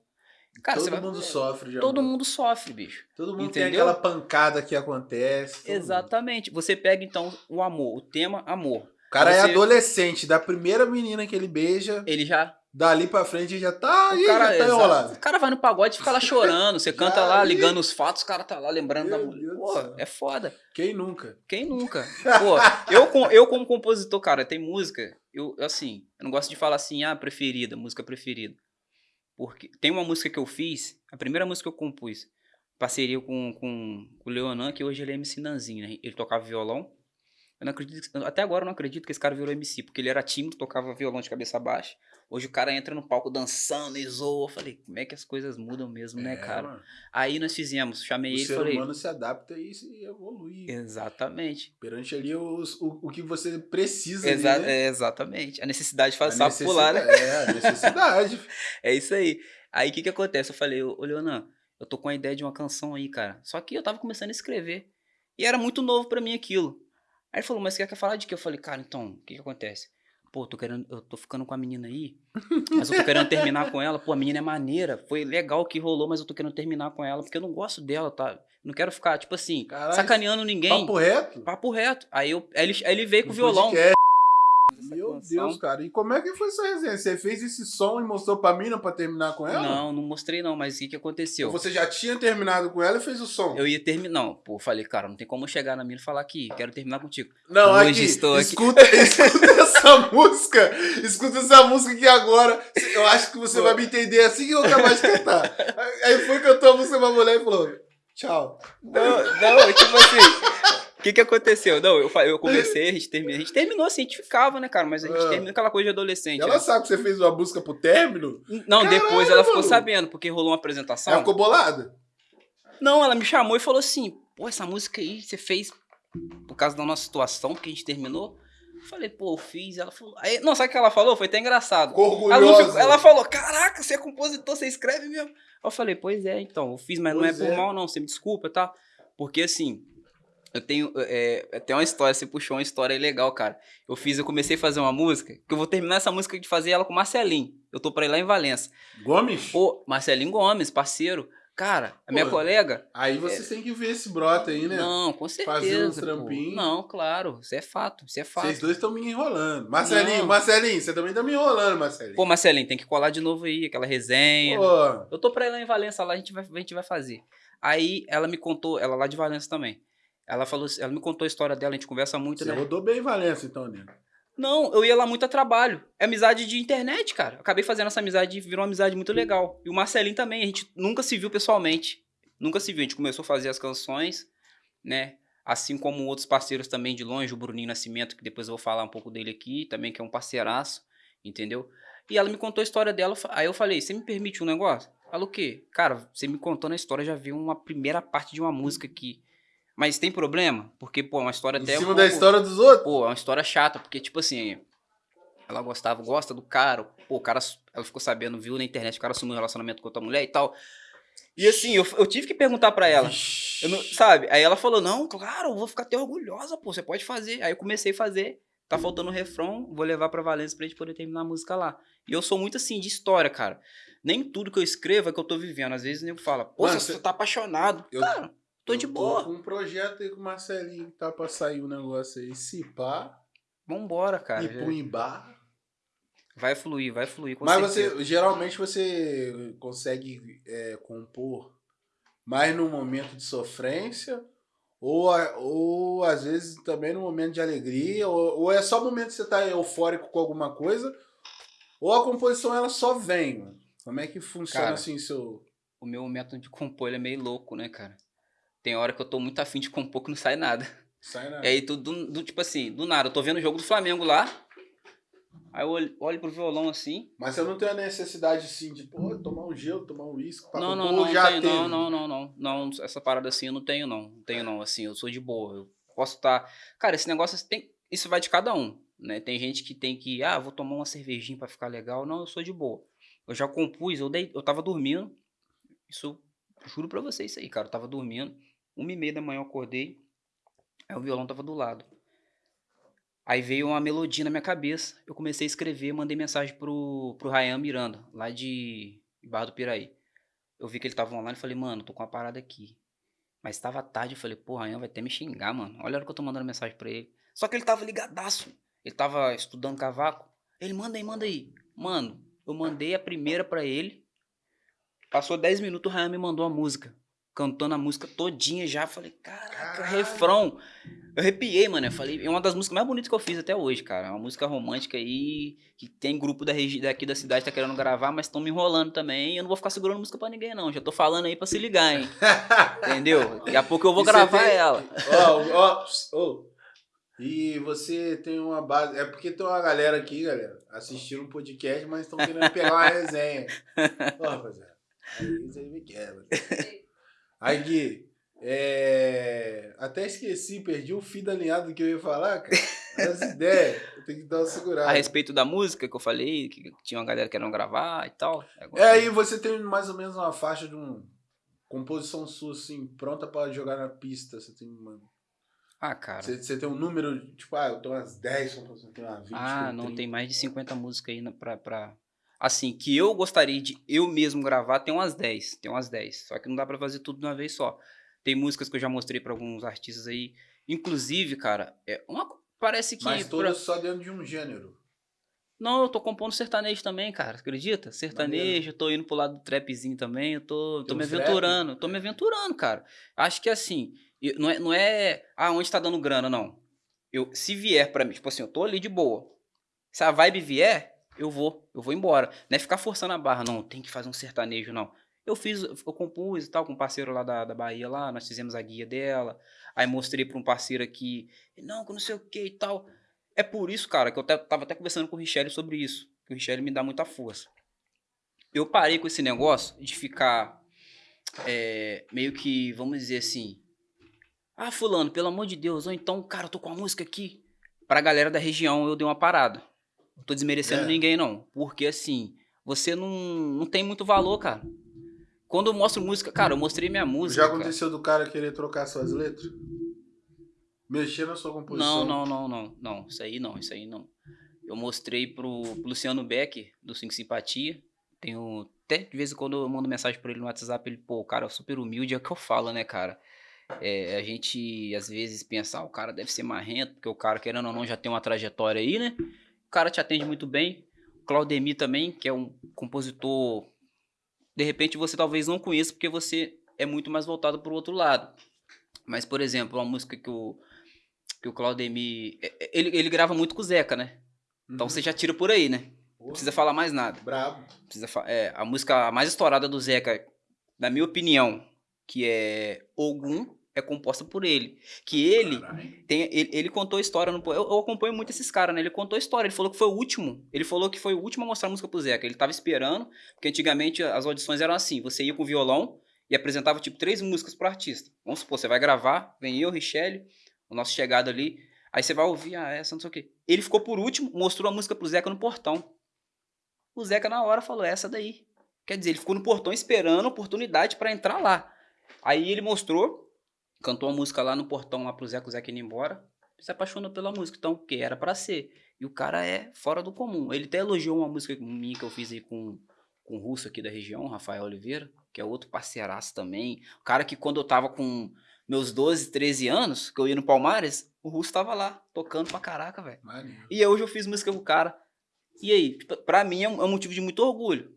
Cara, todo vai, mundo sofre de Todo amor. mundo sofre, bicho. Todo mundo Entendeu? tem aquela pancada que acontece. todo mundo. Exatamente. Você pega então o amor, o tema amor. O cara é Você- adolescente, da primeira menina que ele beija, Ele já dali pra frente já tá O cara, já tá enrolado. o cara vai no pagode e fica lá chorando. Você canta lá, ligando os fatos, o cara tá lá lembrando da Meu mulher. Deus do Pô, é foda. Quem nunca? Quem nunca? Pô, eu, eu como compositor, cara, tem música, eu assim, eu não gosto de falar assim, ah, preferida, música preferida. Porque tem uma música que eu fiz, a primeira música que eu compus, parceria com, com, com o Leonan, que hoje ele é MC Nanzinho, né? Ele tocava violão. Eu não acredito, até agora eu não acredito que esse cara virou MC, porque ele era tímido, tocava violão de cabeça baixa. Hoje o cara entra no palco dançando e zoa. Eu falei, como é que as coisas mudam mesmo, né, É, cara? mano. Aí nós fizemos, chamei O ele e ser falei. humano se adapta e se evolui. Exatamente. Perante ali os- o, o que você precisa. Exa né? é, exatamente. A necessidade faz sapo pular, né? É, a necessidade. É isso aí. Aí o que que acontece? Eu falei, ô Leonan, eu tô com a ideia de uma canção aí, cara. Só que eu tava começando a escrever. E era muito novo pra mim aquilo. Aí ele falou, mas você quer falar de quê? Eu falei, cara, então, o que que acontece? Pô, tô querendo, eu tô ficando com a menina aí, mas eu tô querendo terminar com ela. Pô, a menina é maneira, foi legal o que rolou, mas eu tô querendo terminar com ela, porque eu não gosto dela, tá? Não quero ficar, tipo assim, Caralho, sacaneando ninguém. Papo reto? Papo reto. Aí, eu, aí, ele, aí ele veio com o violão. podcast. Meu. Deus, cara. E como é que foi essa resenha? Você fez esse som e mostrou pra mina pra terminar com ela? Não, não mostrei não, mas o que que aconteceu? Você já tinha terminado com ela e fez o som? Eu ia terminar. Não, pô, eu falei, cara, não tem como eu chegar na mina e falar que quero terminar contigo. Não, Hoje aqui, estou aqui. Escuta, escuta essa música. Escuta essa música que agora eu acho que você vai me entender assim que eu acabar de cantar. Aí foi cantou a música pra mulher e falou: Tchau. Não, não, tipo assim. O que que aconteceu? Não, eu, eu comecei, a gente terminou. A gente terminou assim, a gente ficava, né, cara? Mas a gente Ah. terminou aquela coisa de adolescente. Ela né? sabe que você fez uma música pro término? Não, Caralho, depois ela ficou mano. sabendo, porque rolou uma apresentação. Ela ficou bolada? Não, ela me chamou e falou assim: pô, essa música aí você fez por causa da nossa situação, porque a gente terminou. Eu falei, pô, eu fiz. Ela falou. Aí, não, sabe o que ela falou? Foi até engraçado. Ficou Ela, orgulhosa. ficou- ela falou: Caraca, você é compositor, você escreve mesmo. Eu falei: Pois é, então, eu fiz, mas não é Pois por é. mal, não. Você me desculpa, tá? Porque assim, eu tenho. É, é, tem uma história, você puxou uma história aí legal, cara. Eu fiz, eu comecei a fazer uma música, que eu vou terminar essa música de fazer ela com o Marcelinho. Eu tô pra ir lá em Valença. Gomes? Pô, Marcelinho Gomes, parceiro. Cara, a minha Pô, colega. Aí você tem que ver esse brota aí, né? É. Não, com certeza. Fazer uns trampinhos. Não, claro. Isso é fato. Isso é fato. Vocês dois estão me enrolando. Marcelinho, Não. Marcelinho, você também tá me enrolando, Marcelinho. Pô, Marcelinho, tem que colar de novo aí, aquela resenha. Pô, Eu tô pra ir lá em Valença, lá a gente vai, a gente vai fazer. Aí ela me contou, ela lá de Valença também. Ela falou, assim- ela me contou a história dela, a gente conversa muito, você né? rodou bem em Valença, então, né? Não, eu ia lá muito a trabalho. É amizade de internet, cara. Eu acabei fazendo essa amizade e virou uma amizade muito legal. E o Marcelinho também, a gente nunca se viu pessoalmente. Nunca se viu. A gente começou a fazer as canções, né? Assim como outros parceiros também de longe, o Bruninho Nascimento, que depois eu vou falar um pouco dele aqui, também que é um parceiraço, entendeu? E ela me contou a história dela, aí eu falei, você me permite um negócio? Ela o quê? Cara, você me contando a história, já viu uma primeira parte de uma música aqui. Mas tem problema? Porque, pô, é uma história Em até um cima da pouco- história dos outros. Pô, é uma história chata, porque, tipo assim, ela gostava, gosta do cara, pô, o cara, ela ficou sabendo, viu na internet, o cara assumiu um relacionamento com outra mulher e tal. E assim, eu, eu tive que perguntar pra ela, não- sabe? Aí ela falou, não, claro, eu vou ficar até orgulhosa, pô, você pode fazer. Aí eu comecei a fazer, tá faltando o refrão, vou levar pra Valência pra gente poder terminar a música lá. E eu sou muito assim, de história, cara. Nem tudo que eu escrevo é que eu tô vivendo. Às vezes o nego fala, pô, Mano, você cê- tá apaixonado. Eu- Cara, tô de Eu boa. com um projeto aí com o Marcelinho que tá pra sair um negócio aí. Se pá, Vambora, cara. e Ibar. Vai fluir, vai fluir. Com Mas certeza. você, geralmente você consegue é, compor mais no momento de sofrência ou, ou às vezes também no momento de alegria ou, ou é só o momento que você tá eufórico com alguma coisa ou a composição ela só vem, mano? Como é que funciona Cara, assim seu... o meu método de compor ele é meio louco, né, cara? Tem hora que eu tô muito afim de compor que não sai nada. Sai nada. E aí, tudo, do, do- tipo assim, do nada, eu tô vendo o jogo do Flamengo lá. Aí eu olho, olho pro violão assim. Mas você não tem a necessidade, assim, de, pô, tomar um gelo, tomar um uísque pra Não, não, não, já tenho, não, não, não, não, não. Essa parada assim eu não tenho, não. Não tenho, não. Assim, eu sou de boa. Eu posso estar. Cara, esse negócio tem. Isso vai de cada um. Né? Tem gente que tem que. Ah, vou tomar uma cervejinha pra ficar legal. Não, eu sou de boa. Eu já compus, eu, dei, eu tava dormindo. Isso, juro pra vocês isso aí, cara. Eu tava dormindo. Uma e meia da manhã eu acordei. Aí o violão tava do lado. Aí veio uma melodia na minha cabeça. Eu comecei a escrever, mandei mensagem pro, pro Ryan Miranda, lá de Barra do Piraí. Eu vi que ele tava online e falei, mano, tô com uma parada aqui. Mas tava tarde, eu falei, pô, Ryan vai até me xingar, mano. Olha a hora que eu tô mandando mensagem pra ele. Só que ele tava ligadaço. Ele tava estudando cavaco. Ele, manda aí, manda aí. Mano, eu mandei a primeira pra ele. Passou 10 minutos, o Ryan me mandou a música. Cantando a música todinha já. Falei, caraca, Caralho. refrão. Eu arrepiei, mano. Eu falei, é uma das músicas mais bonitas que eu fiz até hoje, cara. É uma música romântica aí, que tem grupo da regi- daqui da cidade que tá querendo gravar, mas estão me enrolando também. Eu não vou ficar segurando música pra ninguém, não. Já tô falando aí pra se ligar, hein? Entendeu? Daqui a pouco eu vou E você gravar tem- ela. Ó, ó, ô. E você tem uma base. É porque tem uma galera aqui, galera, assistindo um podcast, mas estão querendo pegar uma resenha. Ó, rapaziada. Aí isso aí me quebra. Aí, Gui, é... até esqueci, perdi o fio da linhada do que eu ia falar, cara. As ideias, eu tenho que dar uma segurada. A respeito da música que eu falei, que tinha uma galera querendo gravar e tal. É, aí você tem mais ou menos uma faixa de um composição sua, assim, pronta pra jogar na pista. Você tem uma. Ah, cara. Você, tem um número, tipo, ah, eu tô umas 10 composições, tem uma 20. Ah, não, 30. tem mais de 50 músicas aí na- pra, pra. Assim, que eu gostaria de eu mesmo gravar, tem umas 10. Tem umas 10. Só que não dá pra fazer tudo de uma vez só. Tem músicas que eu já mostrei pra alguns artistas aí. Inclusive, cara, é uma. Parece que. Mas pra- todas só dentro de um gênero. Não, eu tô compondo sertanejo também, cara. Acredita? Sertanejo, eu tô indo pro lado do trapzinho também. Eu tô, tô me uns trap? aventurando. Tô me aventurando, cara. Acho que assim, não é, não é. Ah, onde tá dando grana, não. Eu, se vier pra mim, tipo assim, eu tô ali de boa. Se a vibe vier, eu vou. Eu vou embora. Não é ficar forçando a barra, não. Tem que fazer um sertanejo, não. Eu fiz, eu compus e tal com um parceiro lá da, da Bahia lá, nós fizemos a guia dela. Aí mostrei pra um parceiro aqui, não, que não sei o que e tal. É por isso, cara, que eu tava até conversando com o Richelle sobre isso. Que o Richelle me dá muita força. Eu parei com esse negócio de ficar é, meio que, vamos dizer assim. Ah, fulano, pelo amor de Deus, ou então, cara, eu tô com a música aqui. Pra galera da região eu dei uma parada. Não tô desmerecendo É. ninguém, não. Porque assim, você não, não tem muito valor, cara. Quando eu mostro música, cara, eu mostrei minha música. Já cara. aconteceu do cara querer trocar suas letras? Mexer na sua composição? Não, não, não, não, não. Isso aí não, isso aí não. Eu mostrei pro, pro Luciano Beck, do Cinco Simpatia. Tenho. Até de vez em quando eu mando mensagem pra ele no WhatsApp, ele, pô, o cara é super humilde, é o que eu falo, né, cara? É, a gente às vezes pensa, ah, o cara deve ser marrento, porque o cara, querendo ou não, já tem uma trajetória aí, né? O cara te atende muito bem. O Claudemir também, que é um compositor. De repente você talvez não conheça, porque você é muito mais voltado pro outro lado. Mas, por exemplo, uma música que o, que o Claudemir. é- é- Ele, ele grava muito com o Zeca, né? Então Uhum. você já tira por aí, né? Não Porra, precisa falar mais nada. Brabo. Precisa é, a música mais estourada do Zeca, na minha opinião, que é Ogum, é composta por ele. Que ele tem, ele, ele contou a história. No, eu, eu acompanho muito esses caras, né? Ele contou a história. Ele falou que foi o último. Ele falou que foi o último a mostrar a música pro Zeca. Ele tava esperando, porque antigamente as audições eram assim: você ia com violão e apresentava tipo três músicas pro artista. Vamos supor, você vai gravar, vem eu, Richelle, o nosso chegado ali. Aí você vai ouvir, ah, essa não sei o quê. Ele ficou por último, mostrou a música pro Zeca no portão. O Zeca na hora falou, essa daí. Quer dizer, ele ficou no portão esperando a oportunidade pra entrar lá. Aí ele mostrou, cantou a música lá no portão lá pro Zeca, o Zeca indo embora. Se apaixonou pela música, então, porque era pra ser. E o cara é fora do comum. Ele até elogiou uma música minha que eu fiz aí com, com o russo aqui da região, Rafael Oliveira, que é outro parceiraço também. O cara que quando eu tava com meus 12, 13 anos, que eu ia no Palmares, o russo tava lá, tocando pra caraca, velho. E hoje eu fiz música com o cara. E aí, tipo, pra mim é um, é um motivo de muito orgulho.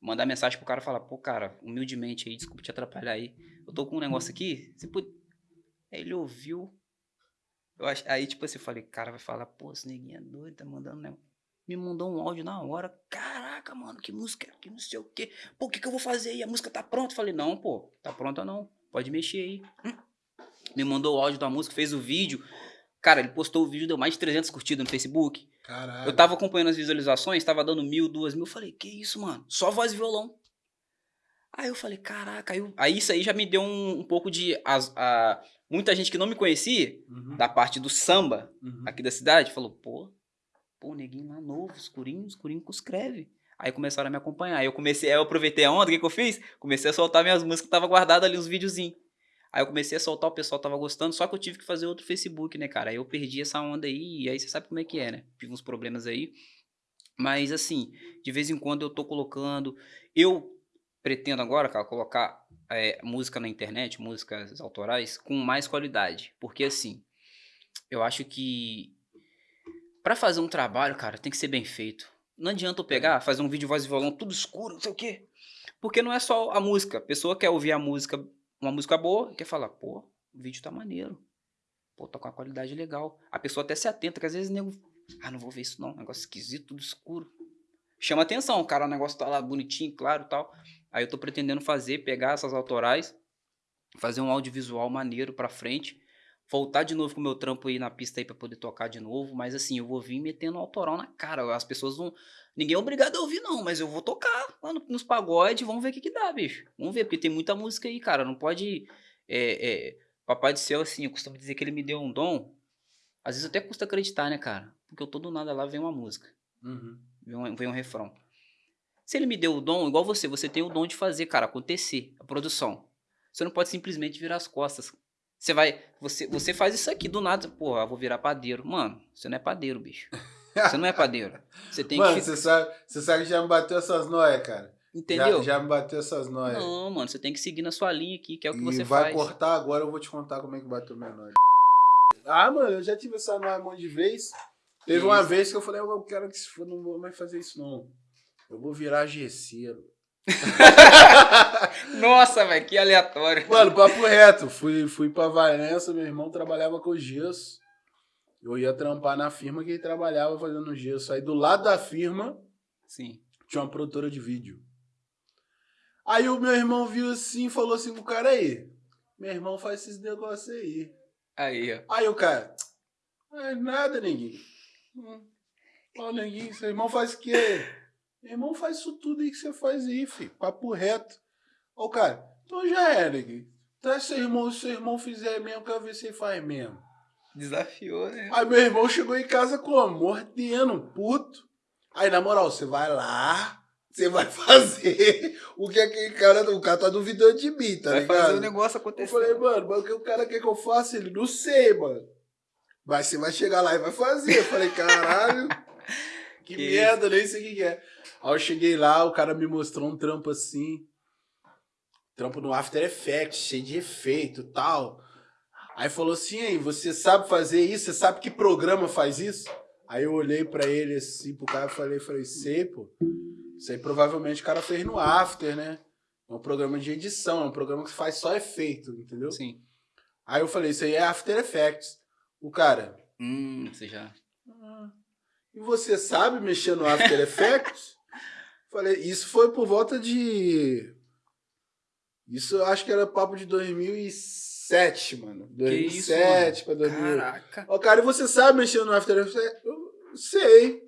Mandar mensagem pro cara e falar, pô, cara, humildemente aí, desculpa te atrapalhar aí. Eu tô com um negócio aqui, você pode. Aí ele ouviu. Ach... Aí, tipo assim, eu falei, cara vai falar, pô, esse neguinho é doido, tá mandando, né? Me mandou um áudio na hora. Caraca! mano, que música, que não sei o quê. Pô, o que, que eu vou fazer aí? A música tá pronta? falei, não, pô, tá pronta não. Pode mexer aí. Hum. Me mandou o áudio da música, fez o vídeo. Cara, ele postou o vídeo, deu mais de 300 curtidas no Facebook. Caralho. Eu tava acompanhando as visualizações, tava dando mil, duas mil. Eu falei, que isso, mano? Só voz e violão. Aí eu falei, caraca. Aí, eu... aí isso aí já me deu um, um pouco de. As, a, muita gente que não me conhecia, Uhum, da parte do samba uhum. aqui da cidade, falou, pô, pô, neguinho lá novo, escurinho, escurinho que escreve. Aí começaram a me acompanhar. Aí eu comecei, aí eu aproveitei a onda, o que, que eu fiz? Comecei a soltar minhas músicas, tava guardado ali uns videozinhos. Aí eu comecei a soltar, o pessoal tava gostando, só que eu tive que fazer outro Facebook, né, cara? Aí eu perdi essa onda aí, e aí você sabe como é que é, né? Tive uns problemas aí. Mas assim, de vez em quando eu tô colocando. Eu pretendo agora, cara, colocar é, música na internet, músicas autorais, com mais qualidade. Porque assim, eu acho que Pra fazer um trabalho, cara, tem que ser bem feito. Não adianta eu pegar, fazer um vídeo voz e violão tudo escuro, não sei o quê. Porque não é só a música. A pessoa quer ouvir a música, uma música boa, e quer falar, pô, o vídeo tá maneiro. Pô, tá com uma qualidade legal. A pessoa até se atenta, que às vezes o nego. Ah, não vou ver isso não. Negócio esquisito, tudo escuro. Chama atenção, cara, o negócio tá lá bonitinho, claro e tal. Aí eu tô pretendendo fazer, pegar essas autorais, fazer um audiovisual maneiro pra frente voltar de novo com o meu trampo aí na pista aí pra poder tocar de novo, mas assim, eu vou vir metendo autoral na cara. As pessoas vão. Ninguém é obrigado a ouvir, não, mas eu vou tocar lá no- nos pagodes, vamos ver o que, que dá, bicho. Vamos ver, porque tem muita música aí, cara. Não pode. É, é, Papai do céu, assim, eu costumo dizer que ele me deu um dom. Às vezes até custa acreditar, né, cara? Porque eu tô do nada lá, vem uma música, Uhum. vem um, vem um refrão. Se ele me deu o dom, igual você, você tem o dom de fazer, cara, acontecer, a produção. Você não pode simplesmente virar as costas. Você vai. Você, você faz isso aqui do nada, porra, eu vou virar padeiro. Mano, você não é padeiro, bicho. Você não é padeiro. Você tem Mano, que. você sabe, você sabe que já me bateu essas noias, cara. Entendeu? Já, já me bateu essas noias. Não, mano, você tem que seguir na sua linha aqui, que é o que e você vai faz. cortar agora, eu vou te contar como é que bateu minha noia. Ah, mano, eu já tive essa noia um monte de vez. Teve uma vez que eu falei, eu quero que se for, não vou mais fazer isso, não. Eu vou virar gesseiro. Nossa, velho, que aleatório. Mano, papo reto. Fui, fui pra Valença, meu irmão trabalhava com gesso. Eu ia trampar na firma que ele trabalhava fazendo gesso. Aí do lado da firma Sim. tinha uma produtora de vídeo. Aí o meu irmão viu assim e falou assim pro cara aí. Meu irmão faz esses negócios aí. Aí, ó. Aí o cara. Não é nada. Hum. Ó, neguinho, seu irmão faz o quê? Meu irmão faz isso tudo aí que você faz aí, filho. Papo reto. O cara, então já é, neguinho. Traz seu irmão, se seu irmão fizer mesmo, quero ver se ele faz mesmo. Desafiou, né? Aí meu irmão chegou em casa como? Mordendo, puto. Aí, na moral, você vai lá, você vai fazer o que aquele cara. O cara tá duvidando de mim, tá Vai ligado? fazer o negócio Eu acontecer. falei, mano, mas o que o cara quer que eu faça? Ele, não sei, mano. Mas você vai chegar lá e vai fazer. Eu falei, caralho, que, Que merda, nem sei o que é. Aí eu cheguei lá, o cara me mostrou um trampo assim. Trampo no After Effects, cheio de efeito e tal. Aí falou assim, aí, você sabe fazer isso? Você sabe que programa faz isso? Aí eu olhei pra ele assim, pro cara, falei, falei, sei, pô. Isso aí provavelmente o cara fez no After, né? É um programa de edição, é um programa que faz só efeito, entendeu? Sim. Aí eu falei, isso aí é After Effects. O cara, Hum, você já. "Ah, e você sabe mexer no After Effects? Falei, isso foi por volta de. Isso eu acho que era papo de 2007, mano. Que isso, 2007 pra 2000. Caraca. Ó, cara, e você sabe mexer no After Effects? Eu sei.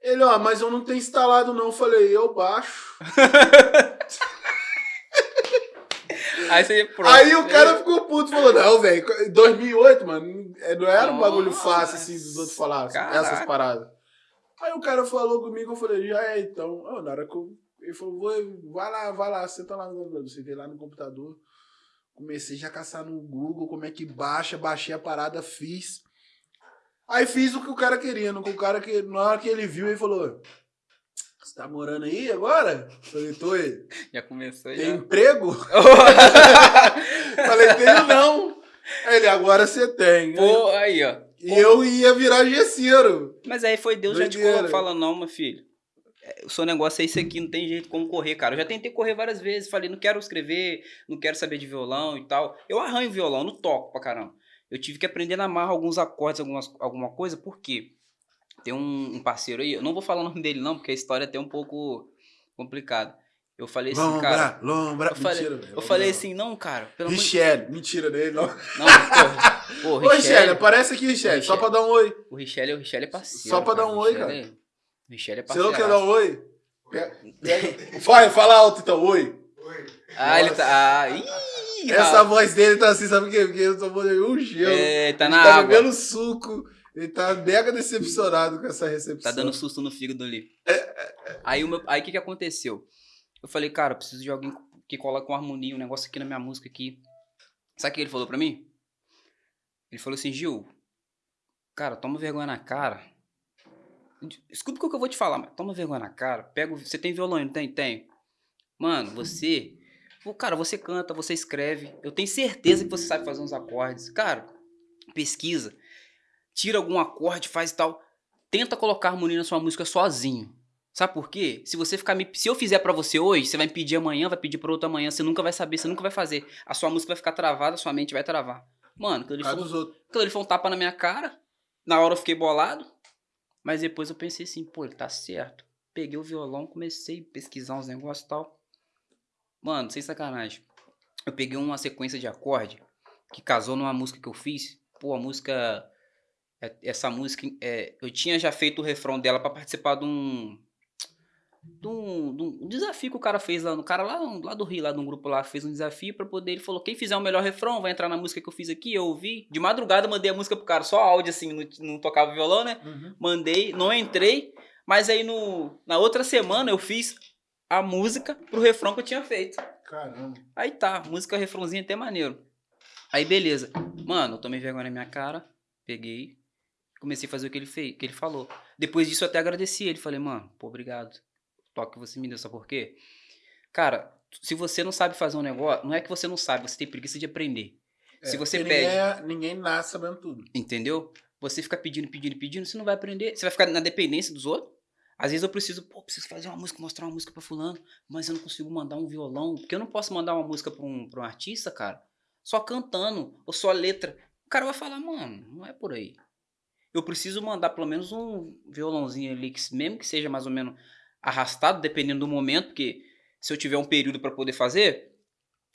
Ele, ó, mas eu não tenho instalado não. Eu falei, eu baixo. Aí você. Aí o cara ficou puto, falou, não, velho, em 2008, mano, é, não era um bagulho fácil, assim, dos outros caraca. essas paradas. Aí o cara falou comigo, eu falei, já é, então. Ah, na hora que eu, ele falou, vou, vai lá, vai lá, senta lá no computador. Sentei lá no computador, comecei já a caçar no Google, como é que baixa, baixei a parada, fiz. Aí fiz o que o cara queria, no o cara que, na hora que ele viu, ele falou, você tá morando aí agora? Falei, tô aí. Já começou Tem já. emprego? Falei, tenho não. Aí ele, agora você tem. Pô, aí, ó. E eu ia virar gesseiro. Mas aí foi Deus já te Doideira. colocou falando, não, meu filho. é, O seu negócio é isso aqui, não tem jeito como correr, cara. Eu já tentei correr várias vezes, falei, não quero escrever, não quero saber de violão e tal. Eu arranho violão, não toco pra caramba. Eu tive que aprender na marra alguns acordes, algumas, alguma coisa, por quê? Tem um, um parceiro aí, eu não vou falar o nome dele não, porque a história é até um pouco complicada. Eu falei assim, Lombra, cara. lombra. Eu falei, Mentira, velho. eu falei assim, não, cara, pelo amor de Richelle. Mentira dele, não. Não, porra. Pô, Ô, Richelle, Richelle, aparece aqui, Richelle. Só pra dar um oi. o Richelle, o Richelle é parceiro. Só pra dar cara. um oi, O Richelle é- O Richelle é Você não parceiro. quer dar um oi? Vai, fala alto então, oi. Ah, ele tá. Ah, ih, Essa rapaz. voz dele tá assim, sabe por quê? Porque tô botando um gelo. É, tá Ele na tá água. bebendo suco. Ele tá mega decepcionado com essa recepção. Tá dando susto no fígado ali. Aí o meu, aí que que aconteceu? Eu falei, cara, eu preciso de alguém que coloque com harmonia, um negócio aqui na minha música aqui. Sabe o que ele falou pra mim? Ele falou assim, Gil, cara, toma vergonha na cara. Escuta o que eu vou te falar, mas toma vergonha na cara. Pega, você tem violão, não tem? Tem. Mano, você, cara, você canta, você escreve. Eu tenho certeza que você sabe fazer uns acordes. Cara, pesquisa. Tira algum acorde, faz tal. Tenta colocar harmonia na sua música sozinho. Sabe por quê? Se você ficar me... Se eu fizer pra você hoje, você vai me pedir amanhã, vai pedir pra outra amanhã, você nunca vai saber, você nunca vai fazer. A sua música vai ficar travada, a sua mente vai travar. Mano, aquilo ali, foi, aquilo ali foi um tapa na minha cara. Na hora eu fiquei bolado. Mas depois eu pensei assim, pô, ele tá certo. Peguei o violão, comecei a pesquisar uns negócios e tal. Mano, sem sacanagem. Eu peguei uma sequência de acorde que casou numa música que eu fiz. Pô, a música. é- Essa música. é, eu tinha já feito o refrão dela pra participar de um. De um, de um desafio que o cara fez lá. O cara lá, lá do Rio, lá de um grupo lá, fez um desafio pra poder. Ele falou: quem fizer o melhor refrão vai entrar na música que eu fiz aqui. Eu ouvi. De madrugada mandei a música pro cara, só áudio assim, não, não tocava violão, né? Uhum. mandei, não entrei, mas aí no, na outra semana eu fiz a música pro refrão que eu tinha feito. Caramba. Aí tá, música refrãozinho até maneiro. Aí beleza. Mano, eu tomei vergonha na minha cara, peguei, comecei a fazer o que ele fez, que ele falou. Depois disso eu até agradeci ele, falei, mano, pô, obrigado. Toque que você me deu, sabe por quê? Cara, se você não sabe fazer um negócio, não é que você não sabe, você tem preguiça de aprender. se É, você porque pede, Ninguém, é- ninguém nasce sabendo tudo. Entendeu? Você fica pedindo, pedindo, pedindo, você não vai aprender. Você vai ficar na dependência dos outros. Às vezes eu preciso, pô, preciso fazer uma música, mostrar uma música pra fulano, mas eu não consigo mandar um violão, porque eu não posso mandar uma música pra um, pra um artista, cara, só cantando, ou só letra. O cara vai falar, mano, não é por aí. Eu preciso mandar pelo menos um violãozinho ali, que, mesmo que seja mais ou menos arrastado, dependendo do momento, porque se eu tiver um período pra poder fazer,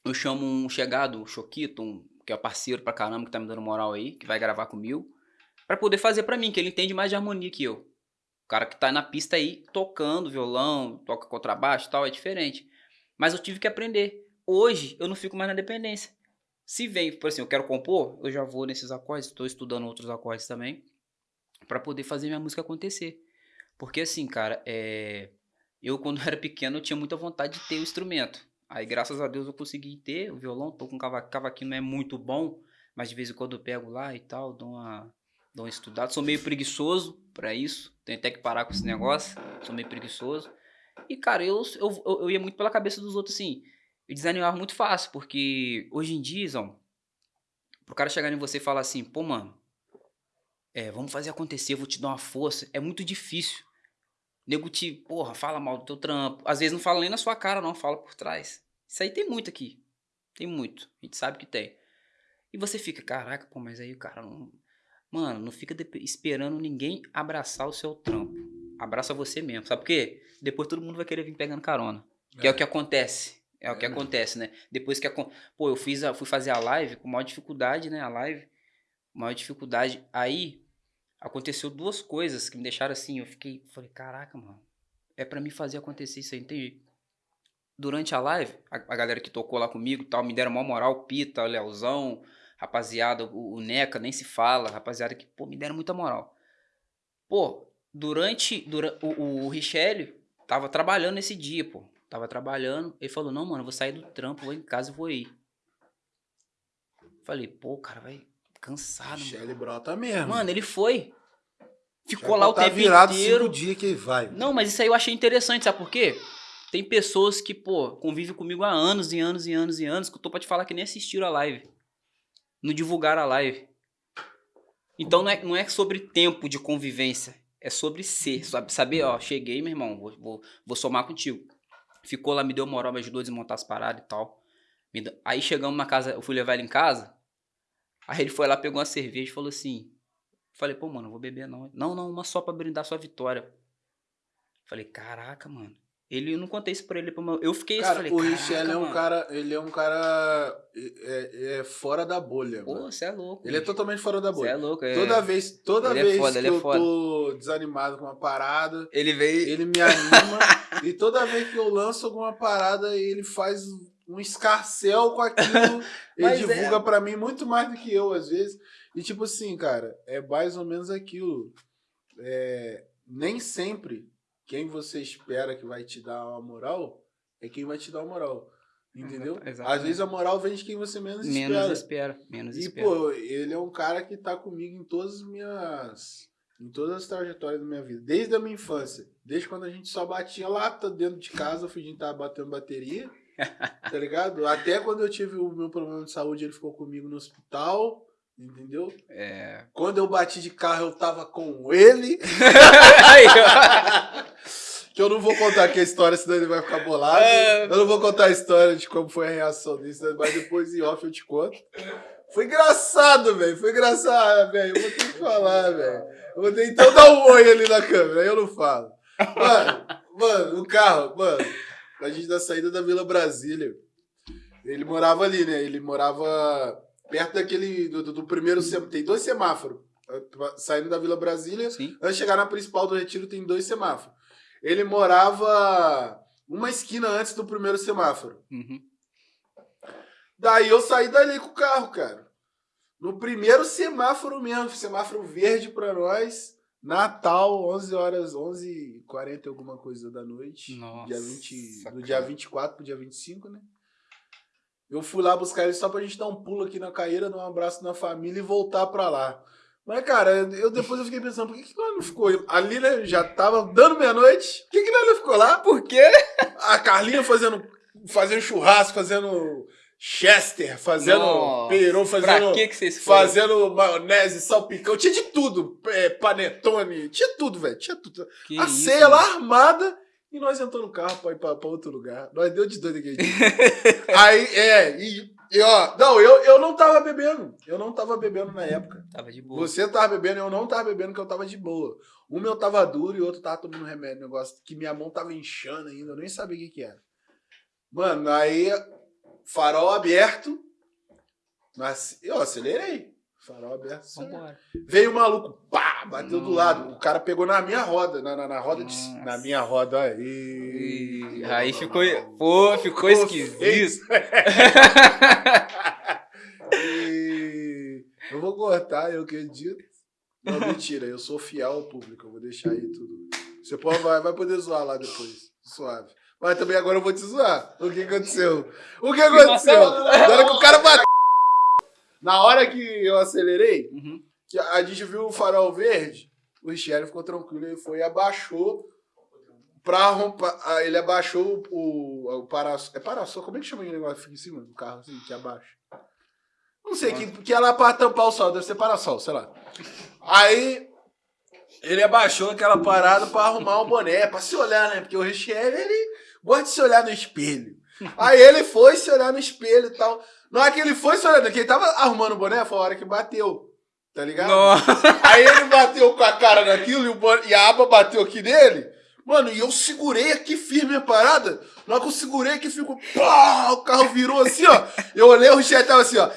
eu chamo um chegado, o Choquito, um, que é parceiro pra caramba, que tá me dando moral aí, que vai gravar comigo, pra poder fazer pra mim, que ele entende mais de harmonia que eu. O cara que tá na pista aí, tocando violão, toca contrabaixo e tal, é diferente. Mas eu tive que aprender. Hoje, eu não fico mais na dependência. Se vem, por assim, eu quero compor, eu já vou nesses acordes, estou estudando outros acordes também, pra poder fazer minha música acontecer. Porque assim, cara, é... eu quando era pequeno eu tinha muita vontade de ter o instrumento. Aí, graças a Deus, eu consegui ter o violão, tô com cava- cavaquinho, não é muito bom, mas de vez em quando eu pego lá e tal, dou uma, dou uma estudada. Sou meio preguiçoso pra isso, tenho até que parar com esse negócio, sou meio preguiçoso. E, cara, eu, eu, eu, ia muito pela cabeça dos outros, assim, eu desanimava muito fácil, porque hoje em dia, Zão, pro cara chegar em você e falar assim, pô, mano, é, vamos fazer acontecer, vou te dar uma força, é muito difícil. Nego te, porra, fala mal do teu trampo. Às vezes não fala nem na sua cara, não, fala por trás. Isso aí tem muito aqui. Tem muito. A gente sabe que tem. E você fica, caraca, pô, mas aí o cara não. Mano, não fica esperando ninguém abraçar o seu trampo. Abraça você mesmo. Sabe por quê? Depois todo mundo vai querer vir pegando carona. Que é, o que acontece. É, o que É mesmo. acontece, né? Depois que. acon- Pô, eu fiz a, fui fazer a live com maior dificuldade, né? A live. Maior dificuldade. Aí aconteceu duas coisas que me deixaram assim. Eu fiquei. Falei, caraca, mano. É pra mim fazer acontecer isso aí, não tem jeito. Durante a live, a, a galera que tocou lá comigo tal, me deram uma moral, Pita, Leozão, rapaziada, o, o Neca, nem se fala, rapaziada que, pô, me deram muita moral. Pô, durante, dura, o, o Richelli tava trabalhando esse dia, pô. Tava trabalhando, ele falou, não, mano, eu vou sair do trampo, vou em casa e vou ir. Falei, pô, cara vai cansado, mano. Michele brota mesmo. Mano, ele foi. Ficou lá o tá tempo virado inteiro. dias que ele vai. Não, mas isso aí eu achei interessante, sabe por quê? Tem pessoas que, pô, convivem comigo há anos e anos e anos e anos, que eu tô pra te falar que nem assistiram a live. Não divulgaram a live. Então não é, não é sobre tempo de convivência. É sobre ser. Sabe, saber, ó, cheguei, meu irmão, vou, vou, vou somar contigo. Ficou lá, me deu moral, me ajudou a desmontar as paradas e tal. Aí chegamos na casa, eu fui levar ele em casa. Aí ele foi lá, pegou uma cerveja e falou assim: Falei, pô, mano, não vou beber não. Não, não, uma só pra brindar sua vitória. Falei, caraca, mano. Ele eu não contei isso pra ele. Pra. Eu fiquei Cara, falei, o Richelle é um mano. cara. Ele é um cara. É, é fora da bolha. Pô, você é louco. Ele é bicho. totalmente fora da Você bolha. é louco. É... Toda vez, toda Ele é vez foda, que é eu tô desanimado com uma parada, Ele veio. ele me anima. e toda vez que eu lanço alguma parada, ele faz um escarcel com aquilo. ele Mas é. divulga pra mim muito mais do que eu, às vezes. E tipo assim, cara, é mais ou menos aquilo. É, nem sempre quem você espera que vai te dar uma moral é quem vai te dar uma moral. Entendeu? Exata- Às exatamente. vezes a moral vem de quem você menos, Menos espera. espera. Menos E, espera. pô, ele é um cara que tá comigo em todas as minhas. Em todas as trajetórias da minha vida. Desde a minha infância. Desde quando a gente só batia lata dentro de casa, fingindo que tava batendo bateria. Tá ligado? Até quando eu tive o meu problema de saúde, ele ficou comigo no hospital. Entendeu? É. Quando eu bati de carro, eu tava com ele. Aí, ó. Que eu não vou contar aqui a história, senão ele vai ficar bolado. É. Eu não vou contar a história de como foi a reação dele, mas depois em off eu te conto. Foi engraçado, velho. Foi engraçado, velho. Eu vou ter que falar, velho. Eu vou ter então dar um oi ali na câmera, aí eu não falo. Mano, mano, o carro, mano, a gente da saída da Vila Brasília. Ele morava ali, né? Ele morava perto daquele. do, do- primeiro. Tem dois semáforos. Saindo da Vila Brasília, Sim. Antes de chegar na principal do Retiro, tem dois semáforos. Ele morava uma esquina antes do primeiro semáforo. Uhum. Daí eu saí dali com o carro, cara. No primeiro semáforo mesmo, semáforo verde pra nós. Natal, 11 horas, 11h40 alguma coisa da noite. Nossa, dia 20, cara. do dia 24 pro dia 25, né? Eu fui lá buscar ele só pra gente dar um pulo aqui na caíra, dar um abraço na família e voltar pra lá. Mas, cara, eu depois eu fiquei pensando, por que, que nós não ficou? Ali, né, já tava dando meia-noite. Por que, que nós não ficou lá? Por quê? A Carlinha fazendo, fazendo churrasco, fazendo chester, fazendo Nossa, peru, Pra fazendo, que que vocês foram? fazendo maionese, salpicão. Tinha de tudo. É, panetone, tinha tudo, velho. Tinha tudo. Que a isso, ceia mano? lá armada e nós entramos no carro pra ir pra, pra outro lugar. Nós deu de doido aquele dia. Aí, é, e, e, ó, não, eu, eu não tava bebendo. Eu não tava bebendo na época. Tava de boa. Você tava bebendo, eu não tava bebendo, que eu tava de boa. Um meu tava duro e o outro tava tomando remédio, negócio que minha mão tava inchando ainda, eu nem sabia o que que era. Mano, aí, farol aberto, mas eu acelerei. Farol aberto. Vambora. Veio o maluco, pá, bateu do Hum. lado. O cara pegou na minha roda, na, na, na roda de. Nossa. Na minha roda aí. Ih, Aí ficou. Pô, ficou esquisito. E eu vou cortar, eu acredito. Não, mentira, eu sou fiel ao público, eu vou deixar aí tudo. Você pode, vai, vai poder zoar lá depois, suave. Mas também agora eu vou te zoar. O que aconteceu? O que aconteceu? Na hora que o cara bateu. Na hora que eu acelerei, Uhum. que a gente viu o farol verde, o Richelle ficou tranquilo, ele foi e abaixou pra romper. ah, Ele abaixou o, o paraçol. É paraçol? Como é que chama aquele negócio que fica em cima do carro, assim, que abaixa? Não sei, que, que é lá pra tampar o sol, deve ser paraçol, sei lá. Aí ele abaixou aquela parada pra arrumar o boné, pra se olhar, né? Porque o Richelle, ele gosta de se olhar no espelho. Aí ele foi se olhar no espelho e tal. Na hora que ele foi se olhar, que ele tava arrumando o boné, foi a hora que bateu. Tá ligado? Nossa. Aí ele bateu com a cara naquilo e, o boné- e a aba bateu aqui nele. Mano, e eu segurei aqui firme a parada. Na hora que eu segurei aqui, ficou. Pá, o carro virou assim, ó. Eu olhei, o Richard tava assim, ó.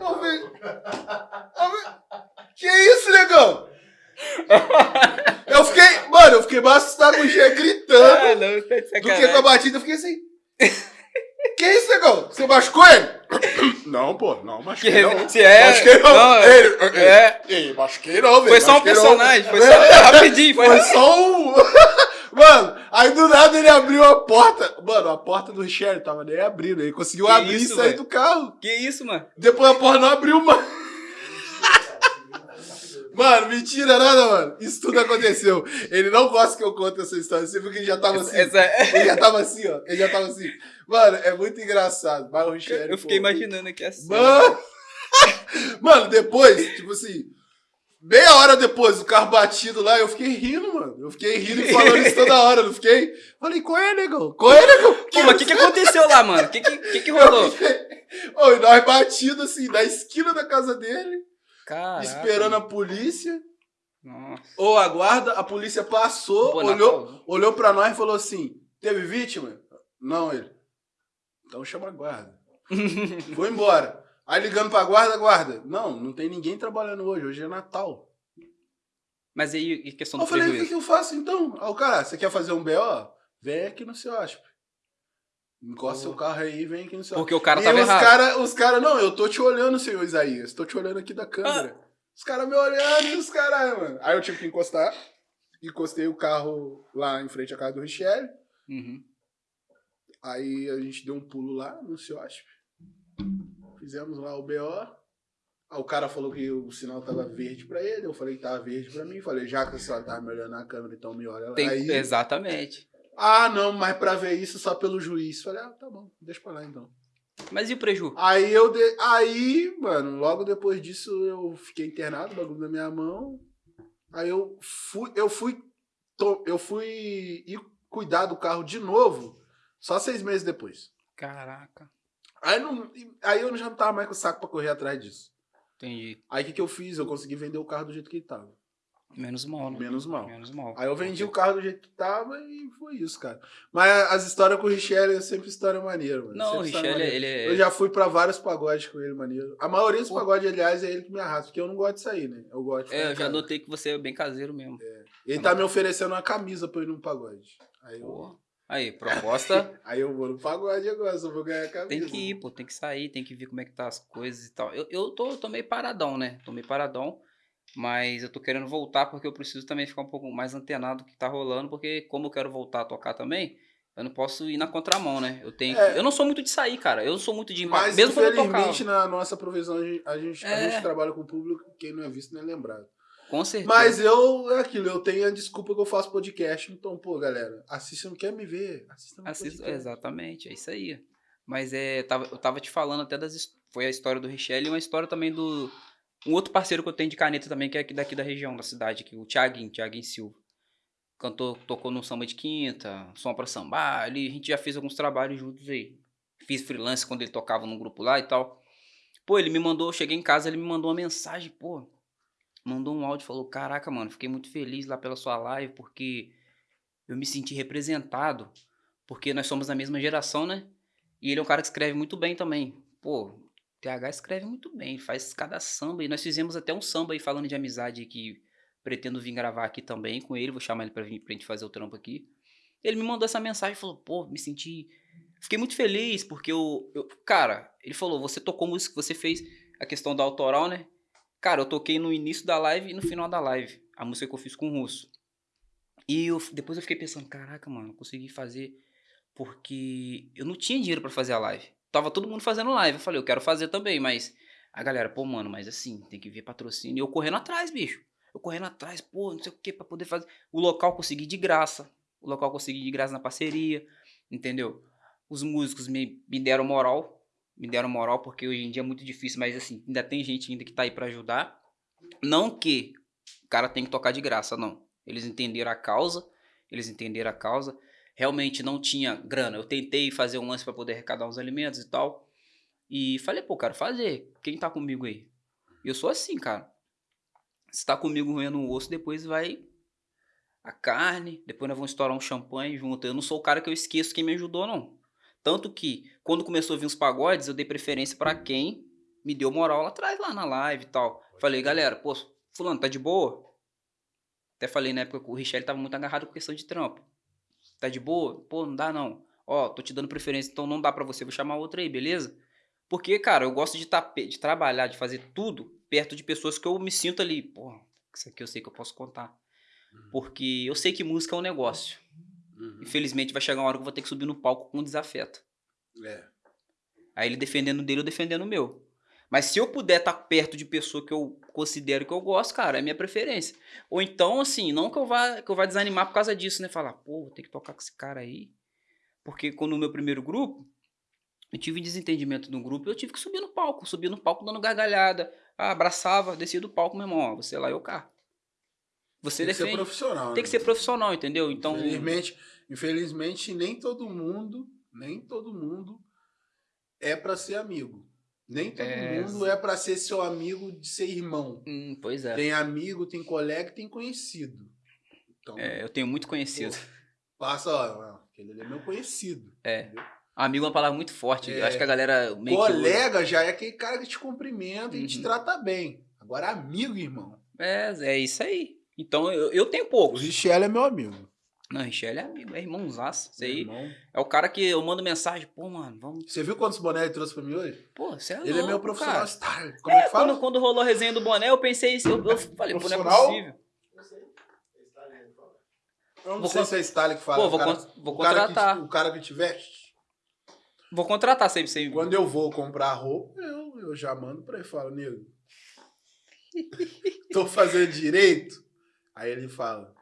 Eu vi- eu vi- Que isso, negão? Eu fiquei. Mano, eu fiquei mais assustado com o Gê gritando Ah, não, tá do que com a batida. Eu fiquei assim. Que isso, negão? Você machucou ele? Não, pô, não, Que machuquei não. reverência é? Machuquei não. Não, Ele, ele, é. ele, machuquei não, velho. Foi só um machuquei não. personagem, foi É. só rapidinho, foi Foi só um. Mano, aí do nada ele abriu a porta. Mano, a porta do Richard tava nem abrindo. Ele conseguiu Que abrir isso, e sair velho? do carro. Que isso, mano? Depois a porta não abriu mais. Mano, mentira nada, mano. Isso tudo aconteceu. Ele não gosta que eu conte essa história. Você viu que ele já tava assim. Essa, é- Ele já tava assim, ó. Ele já tava assim. Mano, é muito engraçado. Mas o Richard, eu fiquei pô, imaginando aqui assim. Mano, mano, depois, tipo assim, Meia hora depois, o carro batido lá, eu fiquei rindo, mano. Eu fiquei rindo e falando isso toda hora, não fiquei? Falei, qual é, negão? Qual é, negão? Pô, mas o que, que aconteceu lá, mano? O que, que, que, que rolou? Ô, e nós batido assim, na esquina da casa dele, Caraca. esperando a polícia. Nossa. Ou a guarda, a polícia passou, olhou, olhou pra nós e falou assim: teve vítima? Não, ele. Então chama a guarda. Foi embora. Aí ligando pra guarda, guarda. Não, não tem ninguém trabalhando hoje, hoje é Natal. Mas aí, e questão Eu do falei, o que, que eu faço então? Aí o cara, você quer fazer um BO? Vem aqui no seu asp. Encosta seu carro aí e vem aqui no seu Porque o cara e tava os errado. cara, os cara, não, eu tô te olhando, senhor Isaías. Tô te olhando aqui da câmera. Os caras me olhando e os caras, mano. Aí eu tive que encostar. Encostei o carro lá em frente à casa do Richelle. Uhum. Aí a gente deu um pulo lá no CIOSP. Fizemos lá o BO. Aí o cara falou que o sinal tava verde pra ele. Eu falei que tava verde pra mim. Falei, já que a senhora tava me olhando na câmera, então me olha lá. Tem- Aí, Exatamente. Ah, não, mas pra ver isso só pelo juiz. Falei, ah, tá bom, deixa pra lá então. Mas e o preju? Aí eu de... aí, mano, logo depois disso eu fiquei internado, bagulho na minha mão. Aí eu fui, eu fui, eu fui ir cuidar do carro de novo, só seis meses depois. Caraca. Aí, não, aí eu já não tava mais com o saco pra correr atrás disso. Entendi. Aí o que, que eu fiz? Eu consegui vender o carro do jeito que ele tava. Menos mal, né? Menos mal. Menos mal. Aí eu vendi o carro do jeito que tava e foi isso, cara. Mas as histórias com o Richelle é sempre história maneira, mano. Não, o Sempre história Richelle, ele é... Eu já fui pra vários pagodes com ele, maneiro. A maioria dos Pô. pagodes, aliás, é ele que me arrasta, porque eu não gosto de sair, né? Eu gosto É, eu já casa. notei que você é bem caseiro mesmo. Ele tá me oferecendo uma camisa pra eu ir num pagode. Aí eu, Pô. Aí, proposta... aí eu vou no pagode agora, só vou ganhar a camisa. Tem que ir, pô, tem que sair, tem que ver como é que tá as coisas e tal. Eu, eu tô, tô meio paradão, né? Tô meio paradão, mas eu tô querendo voltar porque eu preciso também ficar um pouco mais antenado do que tá rolando, porque como eu quero voltar a tocar também, eu não posso ir na contramão, né? Eu tenho É. Eu não sou muito de sair, cara. Eu não sou muito de... Mas, mesmo eu infelizmente, na nossa provisão, a gente, a, gente, a É. gente trabalha com o público, quem não é visto não é lembrado. Com certeza. Mas eu, é aquilo, eu tenho a desculpa que eu faço podcast, então, pô, galera, assista, não quer me ver, assista no Assisto- podcast. exatamente, é isso aí. Mas é, tava, eu tava te falando até das. Foi a história do Richelle e uma história também do. Um outro parceiro que eu tenho de caneta também, que é aqui daqui da região, da cidade, aqui, o Thiaguinho, Thiaguinho Silva. Cantou, tocou no samba de quinta, som pra sambar, ali, a gente já fez alguns trabalhos juntos aí. Fiz freelance quando ele tocava num grupo lá e tal. Pô, ele me mandou, eu cheguei em casa, ele me mandou uma mensagem, pô. Mandou um áudio, falou: Caraca, mano, fiquei muito feliz lá pela sua live, porque eu me senti representado. Porque nós somos da mesma geração, né? E ele é um cara que escreve muito bem também. Pô, TH escreve muito bem, faz cada samba. E nós fizemos até um samba aí falando de amizade que pretendo vir gravar aqui também com ele. Vou chamar ele pra, vir, pra gente fazer o trampo aqui. Ele me mandou essa mensagem e falou: pô, me senti. Fiquei muito feliz porque eu, eu. Cara, ele falou: você tocou música, você fez a questão da autoral, né? Cara, eu toquei no início da live e no final da live. A música que eu fiz com o Russo. E eu, depois eu fiquei pensando: caraca, mano, eu consegui fazer porque eu não tinha dinheiro pra fazer a live. Tava todo mundo fazendo live. Eu falei, eu quero fazer também, mas a galera, pô, mano, mas assim, tem que ver patrocínio. E eu correndo atrás, bicho. Eu correndo atrás, pô, não sei o que, pra poder fazer. O local consegui de graça. O local consegui de graça na parceria, entendeu? Os músicos me, me deram moral. Me deram moral, porque hoje em dia é muito difícil, mas assim, ainda tem gente ainda que tá aí pra ajudar. Não que o cara tem que tocar de graça, não. Eles entenderam a causa, eles entenderam a causa realmente não tinha grana. Eu tentei fazer um lance para poder arrecadar uns alimentos e tal. E falei, pô, quero fazer. Quem tá comigo aí? E eu sou assim, cara. Se tá comigo roendo um osso, depois vai a carne, depois nós vamos estourar um champanhe junto. Eu não sou o cara que eu esqueço quem me ajudou, não. Tanto que, quando começou a vir os pagodes, eu dei preferência para quem me deu moral lá atrás, lá na live e tal. Falei, galera, pô, fulano, tá de boa? Até falei na época que o Richelle tava muito agarrado com questão de trampo. Tá de boa? Pô, não dá não. Ó, tô te dando preferência, então não dá pra você, vou chamar outra aí, beleza? Porque, cara, eu gosto de, tá, pe- de trabalhar, de fazer tudo perto de pessoas que eu me sinto ali. Pô, isso aqui eu sei que eu posso contar. Porque eu sei que música é um negócio. Uhum. Infelizmente vai chegar uma hora que eu vou ter que subir no palco com um desafeto. É. Aí ele defendendo dele, eu defendendo o meu. Mas se eu puder estar perto de pessoa que eu considero que eu gosto, cara, é minha preferência. Ou então, assim, não que eu vá, que eu vá desanimar por causa disso, né? Falar, pô, vou ter que tocar com esse cara aí. Porque quando no meu primeiro grupo, eu tive desentendimento no grupo, eu tive que subir no palco, subir no palco dando gargalhada, Ah, abraçava, descia do palco, meu irmão, ó, você lá e o carro. Você Tem que ser defende. profissional. Tem que né? ser profissional, entendeu? Então, Infelizmente, infelizmente, nem todo mundo, nem todo mundo é pra ser amigo. Nem todo É. mundo é pra ser seu amigo de ser irmão. hum, pois é. Tem amigo, tem colega, tem conhecido. Então, É, eu tenho muito conhecido. passa, ó, aquele ali é meu conhecido. É. entendeu? Amigo é uma palavra muito forte. É. Acho que a galera meio que. Colega já é aquele cara que te cumprimenta e te Uhum. trata bem. Agora, amigo, irmão. É, é isso aí. Então eu, eu tenho O poucos. Richelle é meu amigo. Não, Richelle é amigo, é irmãozaço. Isso aí irmão. é o cara que eu mando mensagem, pô, mano, vamos. Você viu quantos bonés ele trouxe pra mim hoje? Pô, você é ele é meu profissional cara. star. Como é, que fala? Quando, quando rolou a resenha do boné, eu pensei isso. Eu, eu falei, pô, não é possível. Eu não Vou sei con- se é Stalin que fala. Pô, vou cara, con- vou o cara que contratar. o cara que te veste. Vou contratar sempre, sempre. Quando eu vou comprar roupa, eu, eu já mando pra ele e falo, nego, tô fazendo direito? Aí ele fala,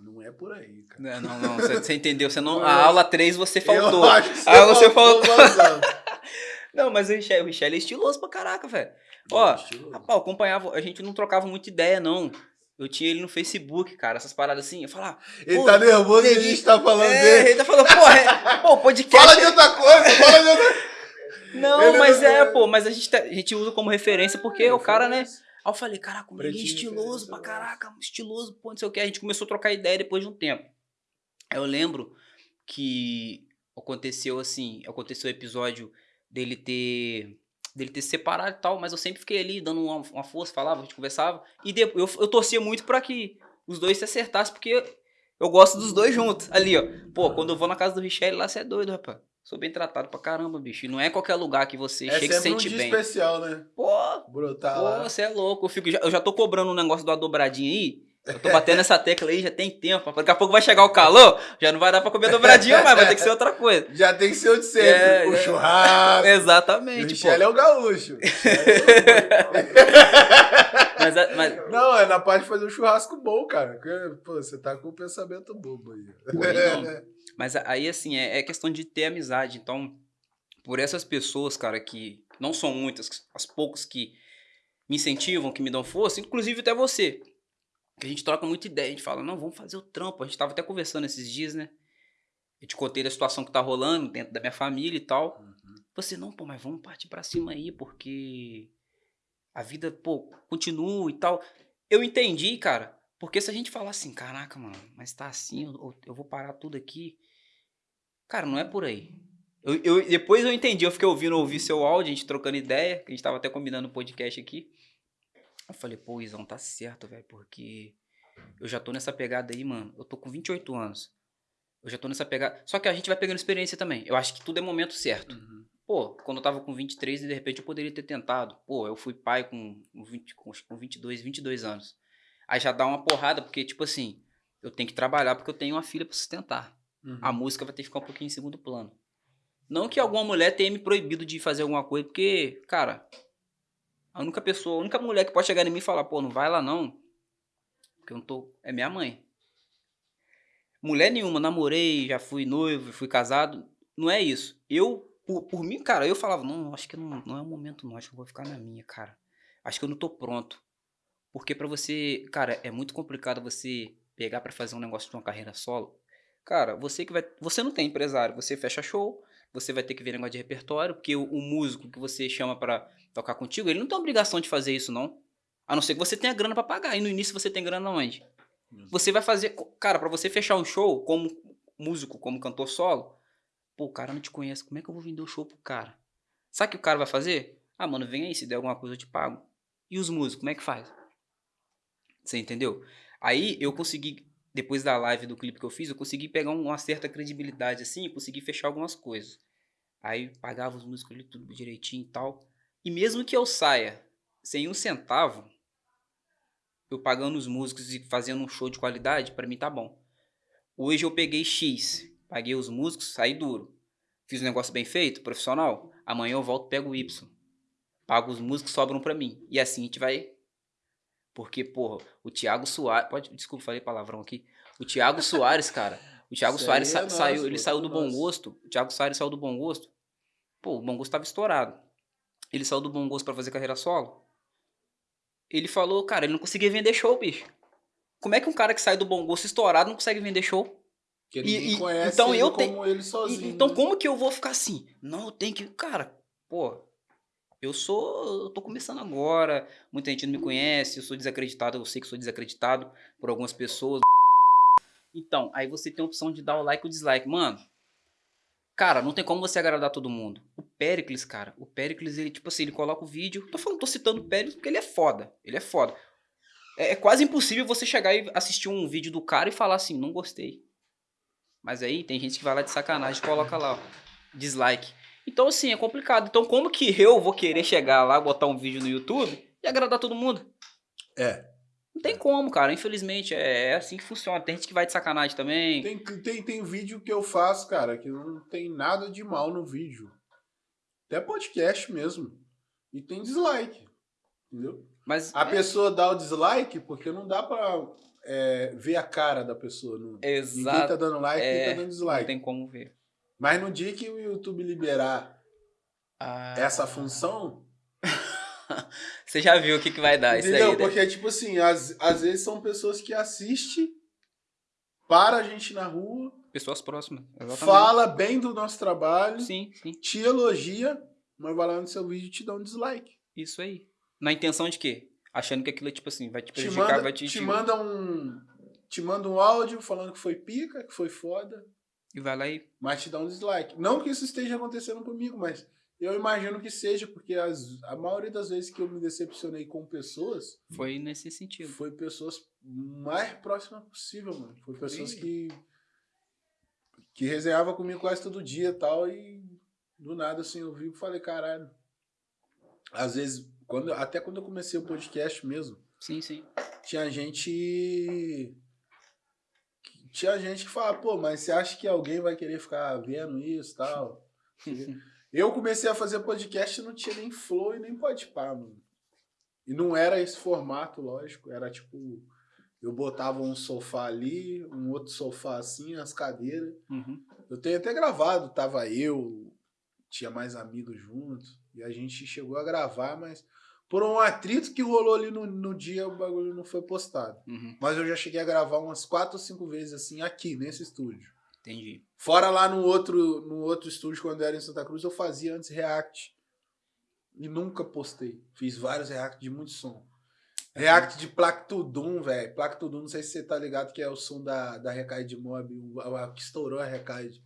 não é por aí, cara. Não, não, não. Você, você entendeu? Você não, a aula 3 você faltou. Eu acho que você Ah, você faltou bastante. Não, mas o Richelle, o Richelle é estiloso pra caraca, velho. Ó, Estiloso. Rapaz, acompanhava, a gente não trocava muita ideia, não. Eu tinha ele no Facebook, cara, essas paradas assim. Eu falava, Ele tá nervoso e a gente tá falando é, dele. ele tá falando, pô, é, pô, podcast. Fala de outra coisa, fala de outra Não, Ele mas não- é, pô, mas a gente, tá- a gente usa como referência porque o cara, né? Aí eu falei, caraca, o é Pretinho, estiloso pra referência, caraca, estiloso, pô, não sei o que. A gente começou a trocar ideia depois de um tempo. Aí eu lembro que aconteceu assim, aconteceu o episódio dele ter dele ter se separado e tal, mas eu sempre fiquei ali dando uma, uma força, falava, a gente conversava, e de- eu, eu torcia muito pra que os dois se acertassem, porque eu gosto dos dois juntos, ali, ó. Pô, quando eu vou na casa do Richelle, lá você é doido, rapaz. Sou bem tratado pra caramba, bicho. E não é qualquer lugar que você É chega e se sempre um sente dia bem. especial, né? Pô, Brotar Pô, lá. você é louco. Eu, fico, já, eu já tô cobrando um negócio do dobradinha aí. Eu tô batendo essa tecla aí, já tem tempo. Daqui a pouco vai chegar o calor, já não vai dar pra comer dobradinha mais, vai ter que ser outra coisa. Já tem que ser o de sempre. É, o é. churrasco. o Exatamente, pô. Michele é o gaúcho. Mas, a- mas- Não, é na parte de fazer um churrasco bom, cara. Pô, você tá com um pensamento bobo aí. Aí mas aí, assim, é, é questão de ter amizade. Então, por essas pessoas, cara, que não são muitas, as poucas que me incentivam, que me dão força, inclusive até você. Que a gente troca muita ideia, a gente fala, não, vamos fazer o trampo. A gente tava até conversando esses dias, né? Eu te contei da situação que tá rolando dentro da minha família e tal. Você, não, pô, mas vamos partir pra cima aí, porque a vida, pô, continua e tal. Eu entendi, cara, porque se a gente falar assim, caraca, mano, mas tá assim, eu, eu vou parar tudo aqui. Cara, não é por aí. Eu, eu- depois eu entendi, eu fiquei ouvindo, ouvi seu áudio, a gente trocando ideia, que a gente tava até combinando um podcast aqui. Eu falei, pô, Izão, tá certo, velho, porque eu já tô nessa pegada aí, mano. Eu tô com 28 anos. Eu já tô nessa pegada. Só que a gente vai pegando experiência também. Eu acho que tudo é momento certo. Uhum. Pô, quando eu tava com 23 e de repente eu poderia ter tentado. Pô, eu fui pai com, 20, com, acho que com 22, 22 anos. Aí já dá uma porrada, porque, tipo assim, eu tenho que trabalhar porque eu tenho uma filha pra sustentar. Uhum. A música vai ter que ficar um pouquinho em segundo plano. Não que alguma mulher tenha me proibido de fazer alguma coisa, porque, cara, a única pessoa, a única mulher que pode chegar em mim e falar, pô, não vai lá não, porque eu não tô. É minha mãe. Mulher nenhuma, namorei, já fui noivo, fui casado. Não é isso. Eu, por, por mim, cara, eu falava, não, acho que não, não é o momento, não. Acho que eu vou ficar na minha, cara. Acho que eu não tô pronto. Porque pra você, cara, é muito complicado você pegar pra fazer um negócio de uma carreira solo. Cara, você que vai. Você não tem empresário, você fecha show, você vai ter que ver negócio de repertório, porque o, o músico que você chama pra tocar contigo, ele não tem obrigação de fazer isso, não. A não ser que você tenha grana pra pagar. E no início você tem grana onde? Você vai fazer. Cara, pra você fechar um show como músico, como cantor solo, pô, o cara não te conhece. Como é que eu vou vender o show pro cara? Sabe o que o cara vai fazer? Ah, mano, vem aí, se der alguma coisa eu te pago. E os músicos, como é que faz? Você entendeu? Aí eu consegui, depois da live do clipe que eu fiz, eu consegui pegar uma certa credibilidade assim, consegui fechar algumas coisas. Aí pagava os músicos ali tudo direitinho e tal. E mesmo que eu saia sem um centavo, eu pagando os músicos e fazendo um show de qualidade, pra mim tá bom. Hoje eu peguei X, paguei os músicos, saí duro. Fiz um negócio bem feito, profissional. Amanhã eu volto, pego o Y. Pago os músicos, sobram pra mim. E assim a gente vai. Porque, porra, o Thiago Soares. Pode, desculpa, falei palavrão aqui. O Thiago Soares, cara. O Thiago Isso Soares sa- é nosso, saiu, ele saiu tudo do bom gosto. O Thiago Soares saiu do bom gosto. Pô, o bom gosto tava estourado. Ele saiu do bom gosto pra fazer carreira solo. ele falou, cara, ele não conseguia vender show, bicho. Como é que um cara que sai do bom gosto estourado não consegue vender show? Porque E- ninguém e- conhece então ele eu como ele E- sozinho. então né? como que eu vou ficar assim? Não, eu tenho que. Cara, pô, eu sou. Eu tô começando agora. Muita gente não me conhece, eu sou desacreditado, eu sei que sou desacreditado por algumas pessoas. Então, aí você tem a opção de dar o like ou dislike. Mano, cara, não tem como você agradar todo mundo. O Pericles, cara, o Pericles, ele, tipo assim, ele coloca o vídeo. Tô falando, tô citando o Pericles porque ele é foda. Ele é foda. É, é quase impossível você chegar e assistir um vídeo do cara e falar assim, não gostei. Mas aí tem gente que vai lá de sacanagem e coloca lá, ó, dislike. Então, assim, é complicado. Então, como que eu vou querer chegar lá, botar um vídeo no YouTube e agradar todo mundo? É. Não tem como, cara. Infelizmente, é, é assim que funciona. Tem gente que vai de sacanagem também. Tem, tem, tem vídeo que eu faço, cara, que não tem nada de mal no vídeo. Até podcast mesmo. E tem dislike. Entendeu? Mas A é, pessoa dá o dislike porque não dá pra é, ver a cara da pessoa. Não, Ninguém exato. tá dando like, ninguém É, tá dando Não dislike. tem como ver. Mas no dia que o YouTube liberar Ah, essa função, Você já viu o que, que vai dar isso entendeu? aí, né? Porque, tipo assim, às, às vezes são pessoas que assistem, para a gente na rua, Pessoas próximas. Exatamente. fala bem do nosso trabalho, Sim, sim. te elogia, mas vai lá no seu vídeo e te dá um dislike. Isso aí. Na intenção de quê? Achando que aquilo, tipo assim, vai te Te prejudicar, manda, vai te... te te- manda um. Te manda um áudio falando que foi pica, que foi foda, E vai lá e... mas te dá um dislike. Não que isso esteja acontecendo comigo, mas eu imagino que seja, porque as, a maioria das vezes que eu me decepcionei com pessoas Foi nesse sentido. foi pessoas mais próximas possível, mano. Foi pessoas Sim. que. que resenhava comigo quase todo dia e tal, e do nada assim eu vi e falei, caralho. Às vezes, quando, até quando eu comecei o podcast mesmo, Sim, sim. tinha gente. Tinha gente que fala, pô, mas você acha que alguém vai querer ficar vendo isso e tal? Eu comecei a fazer podcast e não tinha nem flow e nem podpar, mano. E não era esse formato, lógico. Era tipo, eu botava um sofá ali, um outro sofá assim, as cadeiras. Uhum. Eu tenho até gravado, tava eu, tinha mais amigos juntos, e a gente chegou a gravar, mas por um atrito que rolou ali no, no dia, o bagulho não foi postado. Uhum. Mas eu já cheguei a gravar umas quatro ou cinco vezes assim, aqui, nesse estúdio. Entendi. Fora lá no outro, no outro estúdio, quando eu era em Santa Cruz, eu fazia antes react. E nunca postei. Fiz vários react de muito som. React de Plactudum, velho. Plactudum, não sei se você tá ligado, que é o som da, da Recaide Mob, o, a- que estourou a Recaide.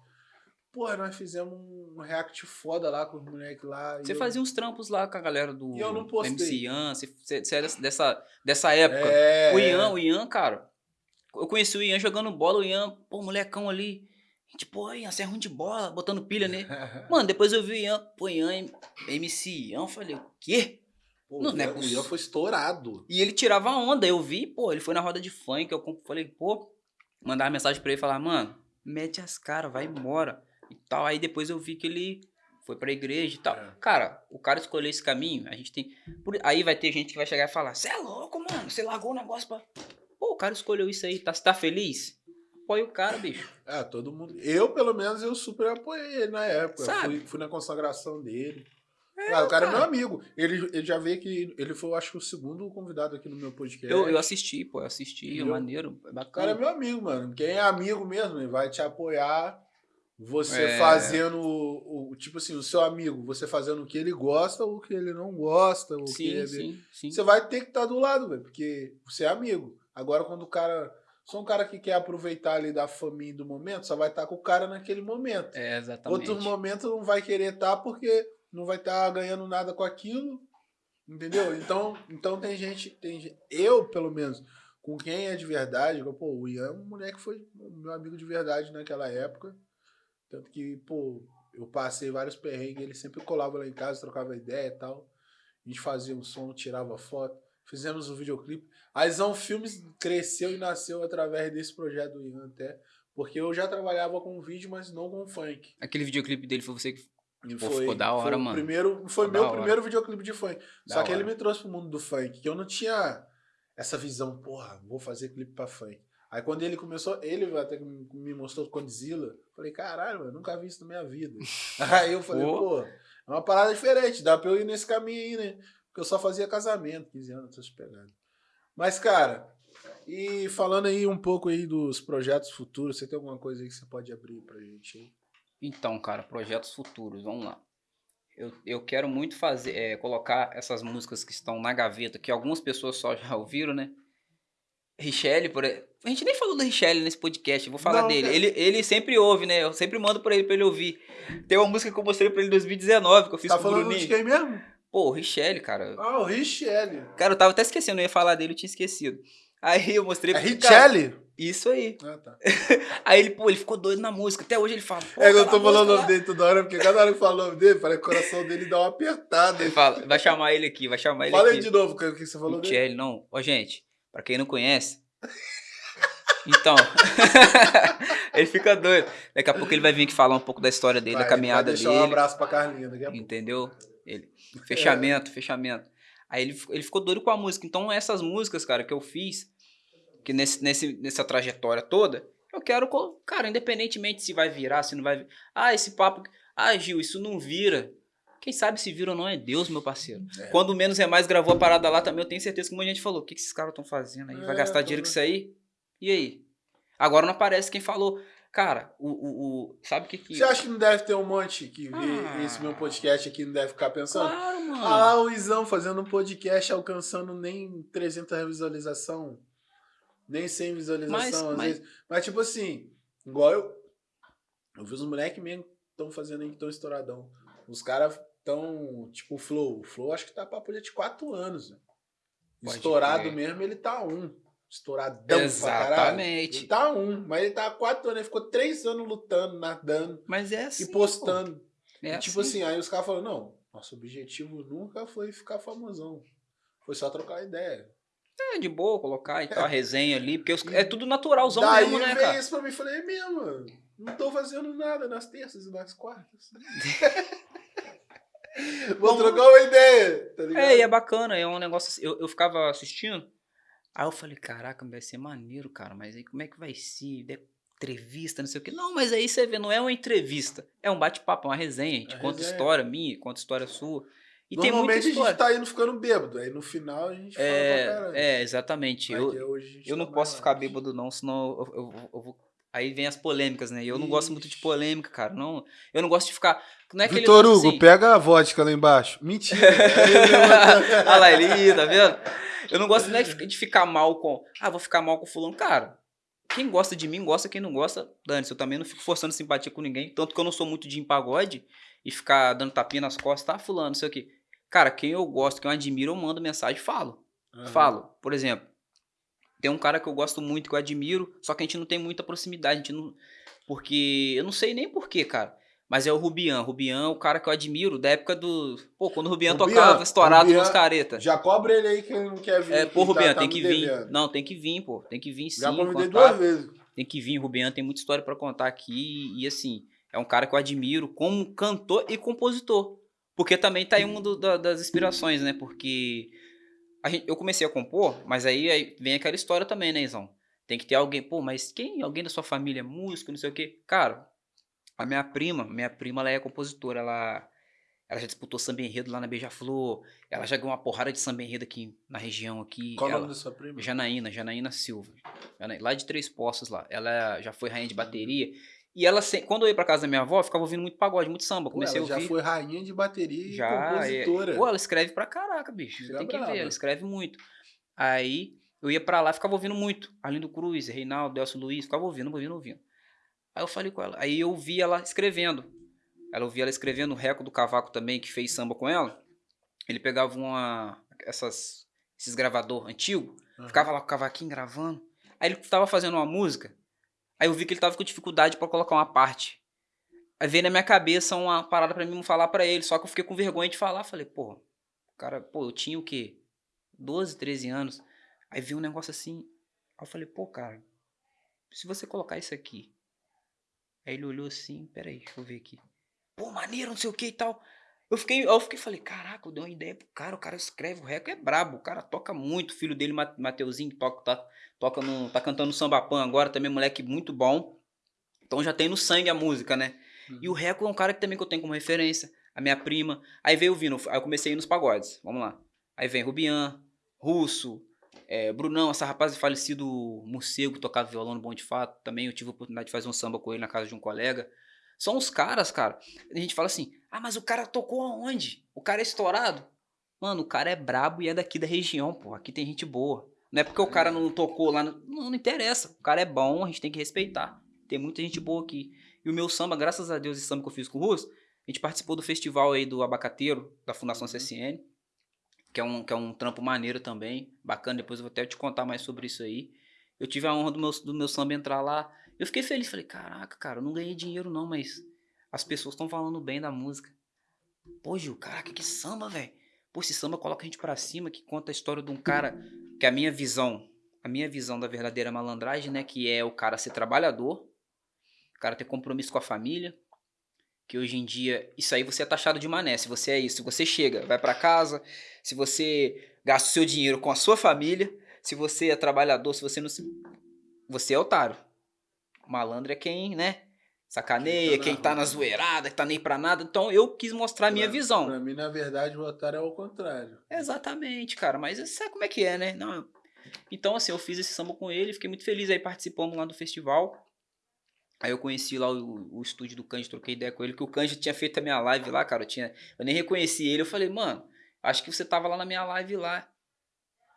Porra, nós fizemos um react foda lá com os moleques lá. e Você eu- fazia uns trampos lá com a galera do E eu não postei. MC Ian, você, você, você era dessa, dessa época. É, O Ian, o Ian, cara. Eu conheci o Ian jogando bola, o Ian, pô, molecão ali. Gente, pô, Ian, você é ruim de bola, botando pilha nele. Mano, depois eu vi o Ian, pô, Ian, MC Ian, eu falei, o quê? Pô, não o é Ian- o Ian foi estourado. E ele tirava onda, eu vi, pô, ele foi na roda de funk, eu falei, pô, mandava mensagem pra ele, falar, mano, mete as caras, vai embora, e tal. Aí depois eu vi que ele foi pra igreja e tal. É. Cara, o cara escolheu esse caminho, a gente tem... por- Aí vai ter gente que vai chegar e falar, você é louco, mano, você largou o negócio pra... Pô, o cara escolheu isso aí, tá, você tá feliz? Apoia o cara, bicho. É, todo mundo. Eu, pelo menos, eu super apoiei ele na época. Fui, fui na consagração dele. Ah, o cara, é meu cara. amigo. Ele, ele já veio que ele foi, eu acho, o segundo convidado aqui no meu podcast. Eu, eu assisti, pô, eu assisti, é Entendeu? maneiro, é O cara é bacana. meu amigo, mano. Quem é amigo mesmo, ele vai te apoiar. Você É. fazendo o, o- Tipo assim, o seu amigo, você fazendo o que ele gosta ou o que ele não gosta. O que Sim, ele... sim, sim. Você vai ter que estar do lado, velho, porque você é amigo. Agora, quando o cara. Só um cara que quer aproveitar ali da família do momento, só vai estar com o cara naquele momento. É, exatamente. Outro momento não vai querer estar porque não vai estar ganhando nada com aquilo. Entendeu? Então, então tem gente, tem eu pelo menos, com quem é de verdade, eu, pô, o Ian, um moleque foi meu amigo de verdade naquela época. Tanto que, pô, eu passei vários perrengues, ele sempre colava lá em casa, trocava ideia e tal. A gente fazia um som, tirava foto, fizemos um videoclipe. A Isão Filmes cresceu e nasceu através desse projeto do Ian até, porque eu já trabalhava com vídeo, mas não com funk. Aquele videoclipe dele foi você que E Pô, ficou da hora, foi mano. Primeiro, foi Ficou meu primeiro videoclipe de funk. Da Só que hora. ele me trouxe pro mundo do funk, que eu não tinha essa visão, porra, vou fazer clipe pra funk. Aí quando ele começou, ele até que me mostrou Condzilla, falei, caralho, mano, nunca vi isso na minha vida. Aí eu falei, Pô. pô, é uma parada diferente, dá pra eu ir nesse caminho aí, né? Porque eu só fazia casamento, 15 anos, essas pegadas. Mas, cara, e falando aí um pouco aí dos projetos futuros, você tem alguma coisa aí que você pode abrir pra gente aí? Então, cara, projetos futuros, vamos lá. Eu, eu quero muito fazer, é, colocar essas músicas que estão na gaveta, que algumas pessoas só já ouviram, né? Richelle, por A gente nem falou do Richelle nesse podcast, eu vou falar Não, dele. cara. Ele, ele sempre ouve, né? Eu sempre mando pra ele pra ele ouvir. Tem uma música que eu mostrei pra ele em 2019, que eu fiz Tá com o falando Bruninho. de quem mesmo? Pô, o Richelle, cara. Ah, o Richelle. Cara, eu tava até esquecendo, eu ia falar dele, eu tinha esquecido. Aí eu mostrei É pro cara, Richelle? Isso aí. Ah, tá. Aí ele, pô, ele ficou doido na música. Até hoje ele fala. É eu tô falando o nome dele toda hora, porque cada hora que fala o nome dele, parece que o coração dele dá uma apertada. Ele fala, vai chamar ele aqui, vai chamar ele Fala aqui. aí de novo o que você falou dele. Michele, não. Ó, gente, pra quem não conhece. Então, ele fica doido. Daqui a pouco ele vai vir aqui falar um pouco da história dele, Vai, da caminhada dele. um abraço pra Carlinha daqui a pouco. Entendeu? Ele, fechamento, fechamento. Aí ele, ele ficou doido com a música. Então, essas músicas, cara, que eu fiz, que nesse, nesse, nessa trajetória toda, eu quero, cara, independentemente se vai virar, se não vai. Ah, esse papo. Ah, Gil, isso não vira. Quem sabe se vira ou não é Deus, meu parceiro. É. Quando Menos é Mais gravou a parada lá também, eu tenho certeza que muita gente falou: o que, que esses caras estão fazendo aí? Vai É, gastar dinheiro com isso aí? E aí? Agora não aparece quem falou. Cara, o. o, o- sabe o que que. Você acha que não deve ter um monte que vê Ah. esse meu podcast aqui não deve ficar pensando? Claro, mano. Ah o Izão fazendo um podcast alcançando nem 300 visualização, nem 100 visualização Mas- às mas- vezes. Mas tipo assim, igual eu, eu vi os moleques mesmo que estão fazendo aí que estão estouradão. Os caras estão, tipo, o Flow. O Flow acho que tá papo de 4 anos. né? Estourado crer. mesmo, ele tá um. Estouradão pra caralho. Exatamente. Ele tá um, mas ele tá há 4 anos, ele ficou 3 anos lutando, nadando Mas é assim. e postando. É E, tipo assim. assim, aí os caras falaram, não, nosso objetivo nunca foi ficar famosão. Foi só trocar ideia. É de boa colocar e tal, a resenha ali, porque os- é tudo naturalzão Daí mesmo, né, veio cara? isso pra mim e falei, é mesmo, mano. Não tô fazendo nada nas terças e nas quartas. Vou Vamos- trocar uma ideia, tá ligado? É, e é bacana, é um negócio. assim, Eu, eu ficava assistindo, aí eu falei, caraca, vai ser maneiro, cara, mas aí como é que vai ser? De- Entrevista, não sei o quê. Não, mas aí você vê, não é uma entrevista, é um bate-papo, é uma resenha. A gente É conta resenha. história minha, conta história sua. E Normalmente a gente tá indo ficando bêbado. Aí no final a gente fala pra É, caralho. é, exatamente. Mas Eu, que gente eu não tá posso mais ficar bêbado, não, senão eu- eu- eu vou. Aí vem as polêmicas, né? E eu não gosto muito de Ixi. polêmica, cara. Não, eu não gosto de ficar. Não é Vitor Hugo, assim, pega a vodka lá embaixo. Mentira. Olha lá, ele, tá vendo? Eu não gosto né, de ficar mal com. Ah, vou ficar mal com fulano. Cara, quem gosta de mim, gosta. Quem não gosta, dane-se. Eu também não fico forçando simpatia com ninguém. Tanto que eu não sou muito de ir em pagode e ficar dando tapinha nas costas. Tá, fulano, não sei o quê. Cara, quem eu gosto, quem eu admiro, eu mando mensagem e falo. Aham. Falo. Por exemplo, tem um cara que eu gosto muito, que eu admiro, só que a gente não tem muita proximidade. A gente não. Porque. Eu não sei nem porquê, cara. Mas é o Rubian. Rubian é o cara que eu admiro da época do. Pô, quando o Rubian, Rubian, tocava estourado Rubian, nos careta. Já cobra ele aí que ele não quer vir. É, pô, Rubian, tá tem me que vir. devendo. Não, tem que vir, pô. Tem que vir sim. Já convidei duas vezes. Tem que vir. Rubian tem muita história pra contar aqui. E, assim, é um cara que eu admiro como cantor e compositor. Porque também tá aí uma das inspirações, né? Porque gente- eu comecei a compor, mas aí, aí vem aquela história também, né, Izão? Tem que ter alguém, pô, mas quem? Alguém da sua família é músico, não sei o quê. Cara, a minha prima, minha prima, ela é compositora, ela, ela já disputou samba enredo lá na Beija-Flor, ela já ganhou uma porrada de samba enredo aqui na região aqui. Qual o nome da sua prima? Janaína, Janaína Silva. Lá de Três Poços lá. Ela já foi rainha de bateria. E ela, quando eu ia pra casa da minha avó, eu ficava ouvindo muito pagode, muito samba. Comecei ela a já ouvir. foi rainha de bateria e Já, é. compositora. Pô, ela escreve pra caraca, bicho. Você é tem que ver, ela escreve muito. Aí eu ia pra lá, ficava ouvindo muito. Arlindo Cruz, Reinaldo, Delcio Luiz, ficava ouvindo, ouvindo, ouvindo. Aí eu falei com ela. Aí eu vi ela escrevendo. Ela eu vi ela escrevendo o Reco do Cavaco também, que fez samba com ela. Ele pegava uma. Essas, esses gravador antigo, Aham. ficava lá com o cavaquinho gravando. Aí ele tava fazendo uma música. Aí eu vi que ele tava com dificuldade pra colocar uma parte. Aí veio na minha cabeça uma parada pra mim falar pra ele, só que eu fiquei com vergonha de falar. Falei, pô, cara, pô, eu tinha o quê? 12, 13 anos. Aí vi um negócio assim. Aí eu falei, pô, cara, se você colocar isso aqui. Aí ele olhou assim, peraí, deixa eu ver aqui. Pô, maneiro, não sei o que e tal. Eu fiquei, eu fiquei, falei, caraca, eu dei uma ideia pro cara, o cara escreve, o Reco é brabo, o cara toca muito, o filho dele, Ma- Mateuzinho, toca, tá, toca no, tá cantando samba pan agora, também moleque muito bom. Então já tem no sangue a música, né? E o Reco é um cara que também que eu tenho como referência, a minha prima. Aí veio vindo, aí eu comecei a ir nos pagodes, vamos lá. Aí vem Rubian, Russo, é, Brunão, essa rapaz falecido morcego tocava violão no Bom de Fato. Também eu tive a oportunidade de fazer um samba com ele na casa de um colega. São os caras, cara. A gente fala assim: ah, mas o cara tocou aonde? O cara é estourado? Mano, o cara é brabo e é daqui da região, pô. Aqui tem gente boa. Não é porque o cara não tocou lá. No... Não, não interessa. O cara é bom, a gente tem que respeitar. Tem muita gente boa aqui. E o meu samba, graças a Deus, esse samba que eu fiz com o Russo, a gente participou do festival aí do Abacateiro, da Fundação uhum. CSN, que é, um, que é um trampo maneiro também, bacana. Depois eu vou até te contar mais sobre isso aí. Eu tive a honra do meu, do meu samba entrar lá. Eu fiquei feliz. Falei, caraca, cara, eu não ganhei dinheiro não, mas as pessoas estão falando bem da música. Pô, Gil, caraca, que samba, velho. Pô, esse samba coloca a gente pra cima, que conta a história de um cara que a minha visão, a minha visão da verdadeira malandragem, né, que é o cara ser trabalhador, o cara ter compromisso com a família, que hoje em dia, isso aí você é taxado de mané, se você é isso, se você chega, vai para casa, se você gasta o seu dinheiro com a sua família, se você é trabalhador, se você não se... Você é otário. Malandro é quem, né, sacaneia, quem tá na zoeirada, que tá nem pra nada. Então eu quis mostrar a minha visão. Pra mim, na verdade, o otário é o contrário. Exatamente, cara. Mas você sabe como é que é, né? Não. Então, assim, eu fiz esse samba com ele, fiquei muito feliz aí participando lá do festival. Aí eu conheci lá o, o estúdio do Kanji, troquei ideia com ele, que o Kanji tinha feito a minha live lá, cara. Eu, tinha, eu nem reconheci ele. Eu falei, mano, acho que você tava lá na minha live lá.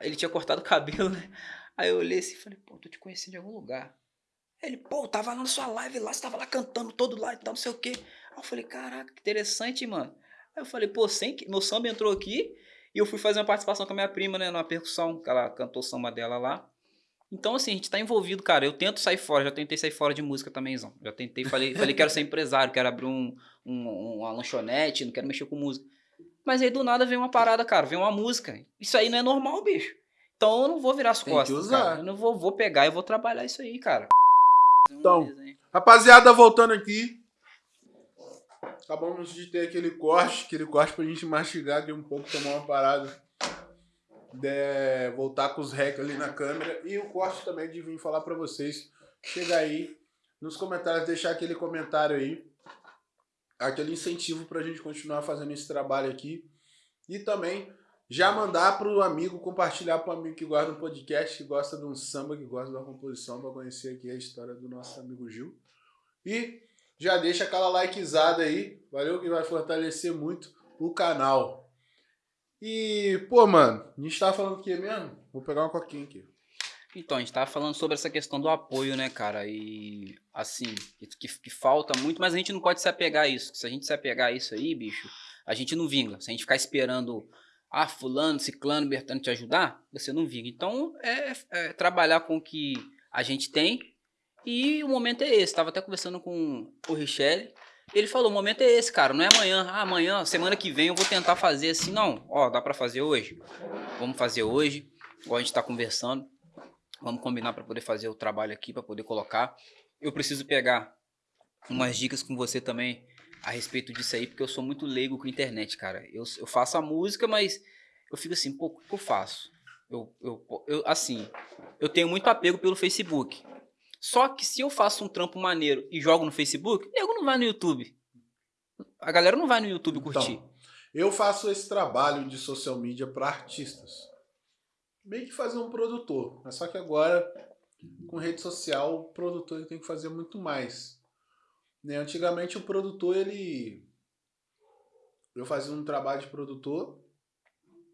Ele tinha cortado o cabelo, né? Aí eu olhei assim e falei, pô, tô te conhecendo de algum lugar. Ele, pô, tava lá na sua live lá, você tava lá cantando todo lá e tal, não sei o quê. Aí eu falei, caraca, que interessante, mano. Aí eu falei, pô, sem que... meu samba entrou aqui e eu fui fazer uma participação com a minha prima, né, numa percussão, que ela cantou o samba dela lá. Então, assim, a gente tá envolvido, cara. Eu tento sair fora, já tentei sair fora de música também, Zão. Já tentei, falei, falei quero ser empresário, quero abrir um, um, uma lanchonete, não quero mexer com música. Mas aí do nada vem uma parada, cara, vem uma música. Isso aí não é normal, bicho. Então eu não vou virar as Tem costas. Cara. Eu não vou, vou pegar e vou trabalhar isso aí, cara. Então, rapaziada, voltando aqui. Acabamos de ter aquele corte, aquele corte pra gente mastigar aqui um pouco, tomar uma parada. De, voltar com os rec ali na câmera. E o corte também de vir falar pra vocês. Chega aí nos comentários, deixar aquele comentário aí. Aquele incentivo pra gente continuar fazendo esse trabalho aqui. E também já mandar para o amigo, compartilhar para o amigo que gosta do podcast, que gosta de um samba, que gosta de uma composição, para conhecer aqui a história do nosso amigo Gil. E já deixa aquela likezada aí, valeu que vai fortalecer muito o canal. E, pô, mano, a gente tava falando o que mesmo? Vou pegar uma coquinha aqui. Então, a gente tava falando sobre essa questão do apoio, né, cara? E, assim, que, que falta muito, mas a gente não pode se apegar a isso. Se a gente se apegar a isso aí, bicho, a gente não vinga. Se a gente ficar esperando ah, fulano, ciclano, bertano te ajudar, você não vinga. Então, é, é, trabalhar com o que a gente tem e o momento é esse. Estava até conversando com o Richelle, ele falou, o momento é esse, cara, não é amanhã. Ah, amanhã, semana que vem eu vou tentar fazer assim. Não, ó, dá para fazer hoje. Vamos fazer hoje, igual a gente está conversando. Vamos combinar para poder fazer o trabalho aqui, para poder colocar. Eu preciso pegar umas dicas com você também a respeito disso aí, porque eu sou muito leigo com a internet, cara. Eu, eu faço a música, mas eu fico assim, pô, o que eu faço? Eu, eu, eu, assim, eu tenho muito apego pelo Facebook. Só que se eu faço um trampo maneiro e jogo no Facebook, nego não vai no YouTube. A galera não vai no YouTube então, curtir. Então, eu faço esse trabalho de social media para artistas. Meio que fazer um produtor. Mas só que agora, com rede social, o produtor tem que fazer muito mais. Né? Antigamente o produtor, ele... Eu fazia um trabalho de produtor.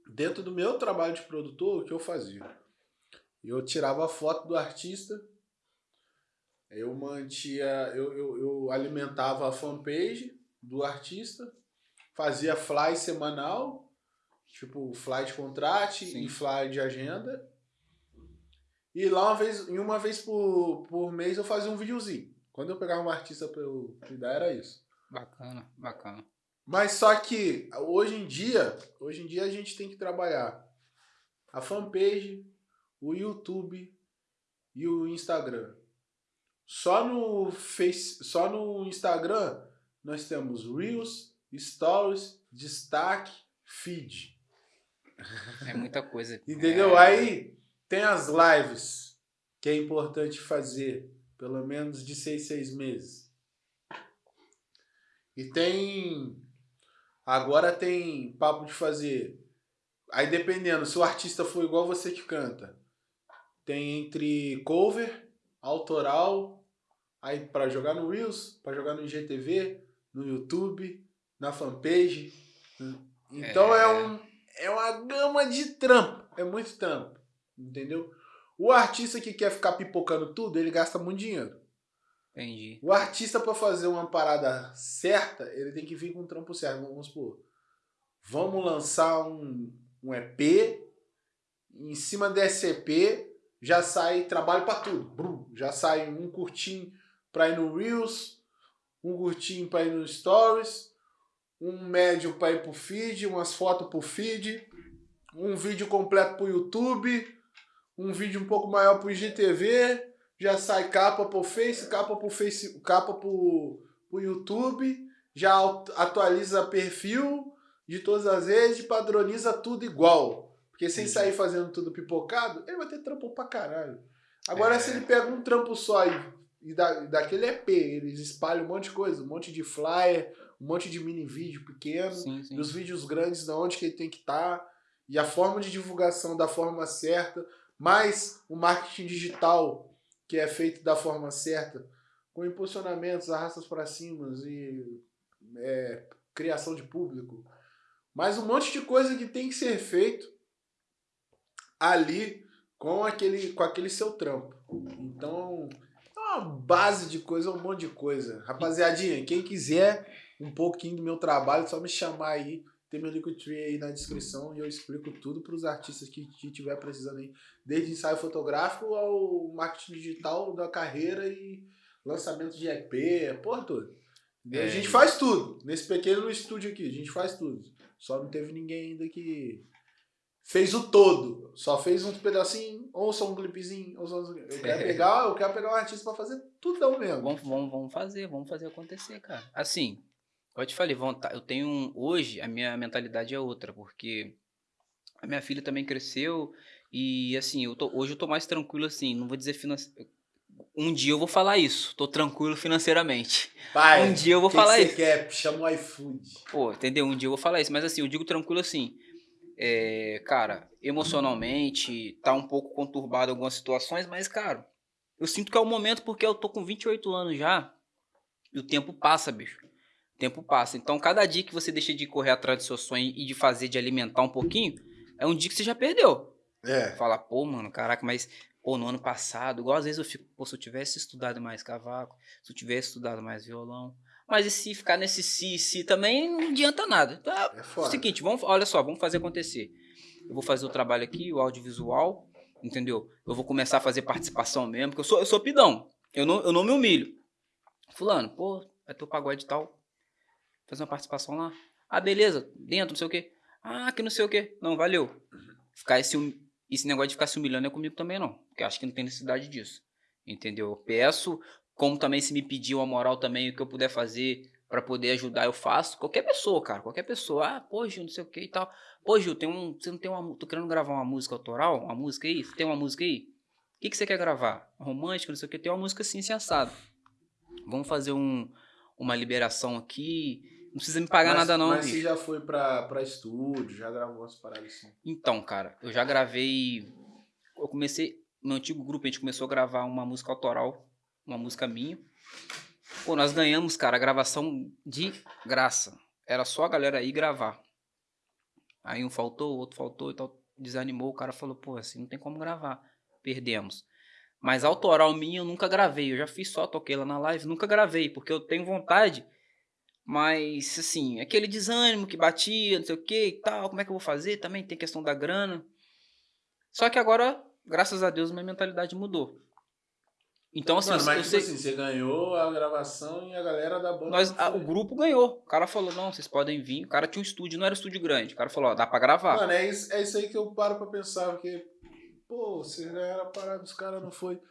Dentro do meu trabalho de produtor, o que eu fazia? Eu tirava a foto do artista, eu mantia, eu, eu, eu alimentava a fanpage do artista, fazia fly semanal, tipo fly de contrato e fly de agenda. E lá uma vez, em uma vez por, por mês eu fazia um videozinho. Quando eu pegava um artista pra eu cuidar, era isso. Bacana, bacana. Mas só que hoje em dia, hoje em dia a gente tem que trabalhar a fanpage, o YouTube e o Instagram. Só no Face, só no Instagram nós temos Reels, Stories, Destaque, Feed. É muita coisa. Entendeu? É... Aí tem as lives que é importante fazer pelo menos de seis, seis meses. E tem. Agora tem papo de fazer Aí dependendo, se o artista for igual você que canta, tem entre cover, autoral, aí para jogar no Reels, para jogar no IGTV, no YouTube, na fanpage. Então é, é um é uma gama de trampo, é muito trampo, entendeu? O artista que quer ficar pipocando tudo, ele gasta muito dinheiro. Entendi. O artista para fazer uma parada certa, ele tem que vir com um trampo certo, vamos supor. Vamos lançar um um EP, em cima desse EP já sai trabalho para tudo. Já sai um curtinho para ir no Reels, um curtinho para ir no Stories, um médio para ir pro feed, umas fotos pro feed, um vídeo completo pro YouTube, um vídeo um pouco maior pro IGTV, já sai capa pro Face, capa pro Face, capa pro, pro YouTube, já atualiza perfil, de todas as vezes, padroniza tudo igual. Porque sem sair fazendo tudo pipocado, ele vai ter trampo pra caralho. Agora, é. se ele pega um trampo só e, e, da, daquele EP, eles espalham um monte de coisa, um monte de flyer, um monte de mini vídeo pequeno, sim, sim. e os vídeos grandes da onde que ele tem que estar, tá, e a forma de divulgação da forma certa, mais o marketing digital que é feito da forma certa, com impulsionamentos, arrastas para cima e é, criação de público, mas um monte de coisa que tem que ser feito ali com aquele, com aquele seu trampo. Então, é uma base de coisa, um monte de coisa. Rapaziadinha, quem quiser um pouquinho do meu trabalho, é só me chamar aí. Tem meu Linktree aí na descrição e eu explico tudo para os artistas que, que tiver precisando aí. Desde ensaio fotográfico ao marketing digital da carreira e lançamento de EP, porra toda. É. A gente faz tudo. Nesse pequeno estúdio aqui, a gente faz tudo. Só não teve ninguém ainda que fez o todo. Só fez um pedacinho, ou só um clipezinho, ou só um... Eu quero pegar, eu quero pegar um artista pra fazer tudão mesmo. Vamos, vamos, vamos fazer, vamos fazer acontecer, cara. Assim, eu te falei, eu tenho um, hoje a minha mentalidade é outra, porque a minha filha também cresceu e assim, eu tô, hoje eu tô mais tranquilo assim, não vou dizer financeiro um dia eu vou falar isso. Tô tranquilo financeiramente. Pai, um dia eu vou que falar que isso. Você quer? Chama o iFood. Pô, entendeu? Um dia eu vou falar isso. Mas assim, eu digo tranquilo assim. É, cara, emocionalmente tá um pouco conturbado algumas situações, mas, cara, eu sinto que é o momento porque eu tô com 28 anos já e o tempo passa, bicho. Tempo passa. Então, cada dia que você deixa de correr atrás do seu sonho e de fazer, de alimentar um pouquinho, é um dia que você já perdeu. É. Fala, pô, mano, caraca, mas Pô, no ano passado, igual às vezes eu fico, pô, se eu tivesse estudado mais cavaco, se eu tivesse estudado mais violão. Mas e se ficar nesse si, si também não adianta nada. Então, é, é o seguinte, vamos, olha só, vamos fazer acontecer. Eu vou fazer o trabalho aqui, o audiovisual, entendeu? Eu vou começar a fazer participação mesmo, porque eu sou, eu sou pidão. Eu não, eu não me humilho. Fulano, pô, é teu pagode tal. Fazer uma participação lá. Ah, beleza, dentro, não sei o quê. Ah, que não sei o quê. Não, valeu. Ficar esse esse negócio de ficar se humilhando é comigo também não. Porque acho que não tem necessidade disso. Entendeu? Eu peço, como também se me pedir uma moral também, o que eu puder fazer para poder ajudar, eu faço. Qualquer pessoa, cara. Qualquer pessoa. Ah, pô, Gil, não sei o que e tal. Pô, Gil, tem um, você não tem uma. Tô querendo gravar uma música autoral? Uma música aí? Tem uma música aí? O que, que você quer gravar? Romântica, não sei o que. Tem uma música assim, sensada. Vamos fazer um, uma liberação aqui não precisa me pagar mas, nada, não. Mas bicho. você já foi pra, pra estúdio, já gravou umas paradas assim? Então, cara, eu já gravei. Eu comecei. No antigo grupo, a gente começou a gravar uma música autoral, uma música minha. Pô, nós ganhamos, cara, a gravação de graça. Era só a galera aí gravar. Aí um faltou, outro faltou e tal. Desanimou, o cara falou, pô, assim não tem como gravar. Perdemos. Mas autoral minha eu nunca gravei. Eu já fiz só, toquei lá na live, nunca gravei, porque eu tenho vontade mas, assim, aquele desânimo que batia, não sei o que e tal, como é que eu vou fazer? Também tem questão da grana. Só que agora, graças a Deus, minha mentalidade mudou. Então, assim, Mano, mas, eu tipo sei... assim, você ganhou a gravação e a galera da banda. Nós, a, o grupo ganhou. O cara falou: não, vocês podem vir. O cara tinha um estúdio, não era um estúdio grande. O cara falou: ó, dá pra gravar. Mano, é isso, é isso aí que eu paro pra pensar, porque, pô, você ganharam a parada dos caras, não foi.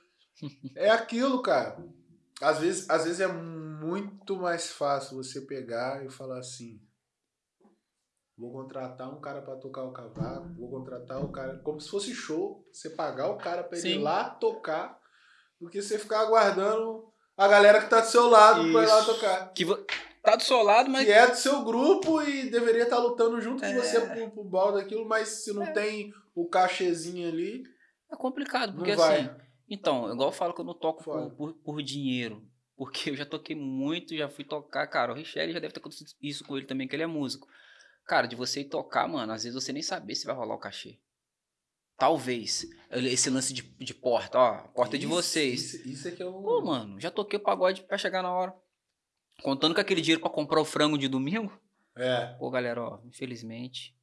É aquilo, cara. Às vezes, às vezes é muito mais fácil você pegar e falar assim: vou contratar um cara para tocar o cavaco, vou contratar o cara, como se fosse show, você pagar o cara para ele ir lá tocar, do que você ficar aguardando a galera que tá do seu lado para ir lá tocar. Que vo... tá do seu lado, mas. Que é do seu grupo e deveria estar lutando junto É. com você pro, pro bal daquilo, mas se não É. tem o cachezinho ali, É complicado, porque não vai. Assim. Então, igual eu falo que eu não toco por, por, por dinheiro. Porque eu já toquei muito, já fui tocar. Cara, o Richelle já deve ter acontecido isso com ele também, que ele é músico. Cara, de você ir tocar, mano, às vezes você nem saber se vai rolar o cachê. Talvez. Esse lance de, de porta, ó. Porta é de Isso- vocês. Isso, isso é que eu. Pô, mano, já toquei o pagode pra chegar na hora. Contando com aquele dinheiro pra comprar o frango de domingo. É. Pô, galera, ó, infelizmente.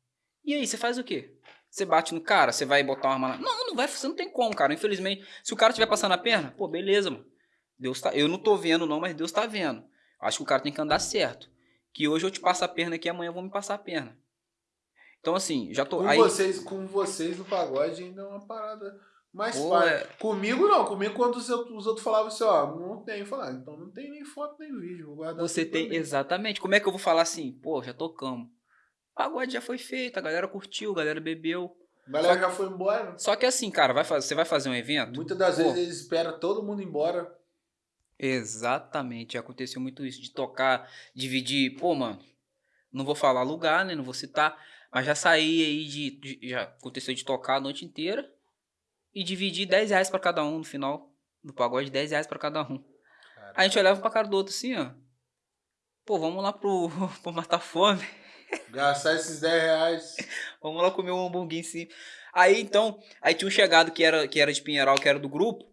E aí, você faz o quê? Você bate no cara, você vai botar uma arma lá. Não, não vai, você não tem como, cara. Infelizmente, se o cara estiver passando a perna, pô, beleza, mano. Deus tá. Eu não tô vendo, não, mas Deus tá vendo. Acho que o cara tem que andar certo. Que hoje eu te passo a perna aqui, amanhã eu vou me passar a perna. Então, assim, já tô. Com Aí, vocês, com vocês no pagode ainda é uma parada mais Pô, fácil. é- Comigo não, comigo quando os outros, os outros falavam assim, ó, não tem, eu falava, então não tem nem foto nem vídeo, vou guardar você tem. mim. Exatamente. Como é que eu vou falar assim? Pô, já tocamos. Pagode já foi feito, a galera curtiu, a galera bebeu. A galera já foi embora. Só que assim, cara, vai fazer, você vai fazer um evento? Muitas das Pô. vezes eles esperam todo mundo embora. Exatamente, aconteceu muito isso, de tocar, dividir, pô, mano, não vou falar lugar, né, não vou citar, mas já saí aí de, de- já aconteceu de tocar a noite inteira e dividir 10 reais pra cada um no final do pagode, 10 reais pra cada um. A gente olhava pra cara do outro assim, ó, pô, vamos lá pro, pro matar fome, Gastar esses 10 reais. vamos lá comer um hamburguinho sim. Aí então, aí tinha um chegado que era, que era de Pinheiral, que era do grupo,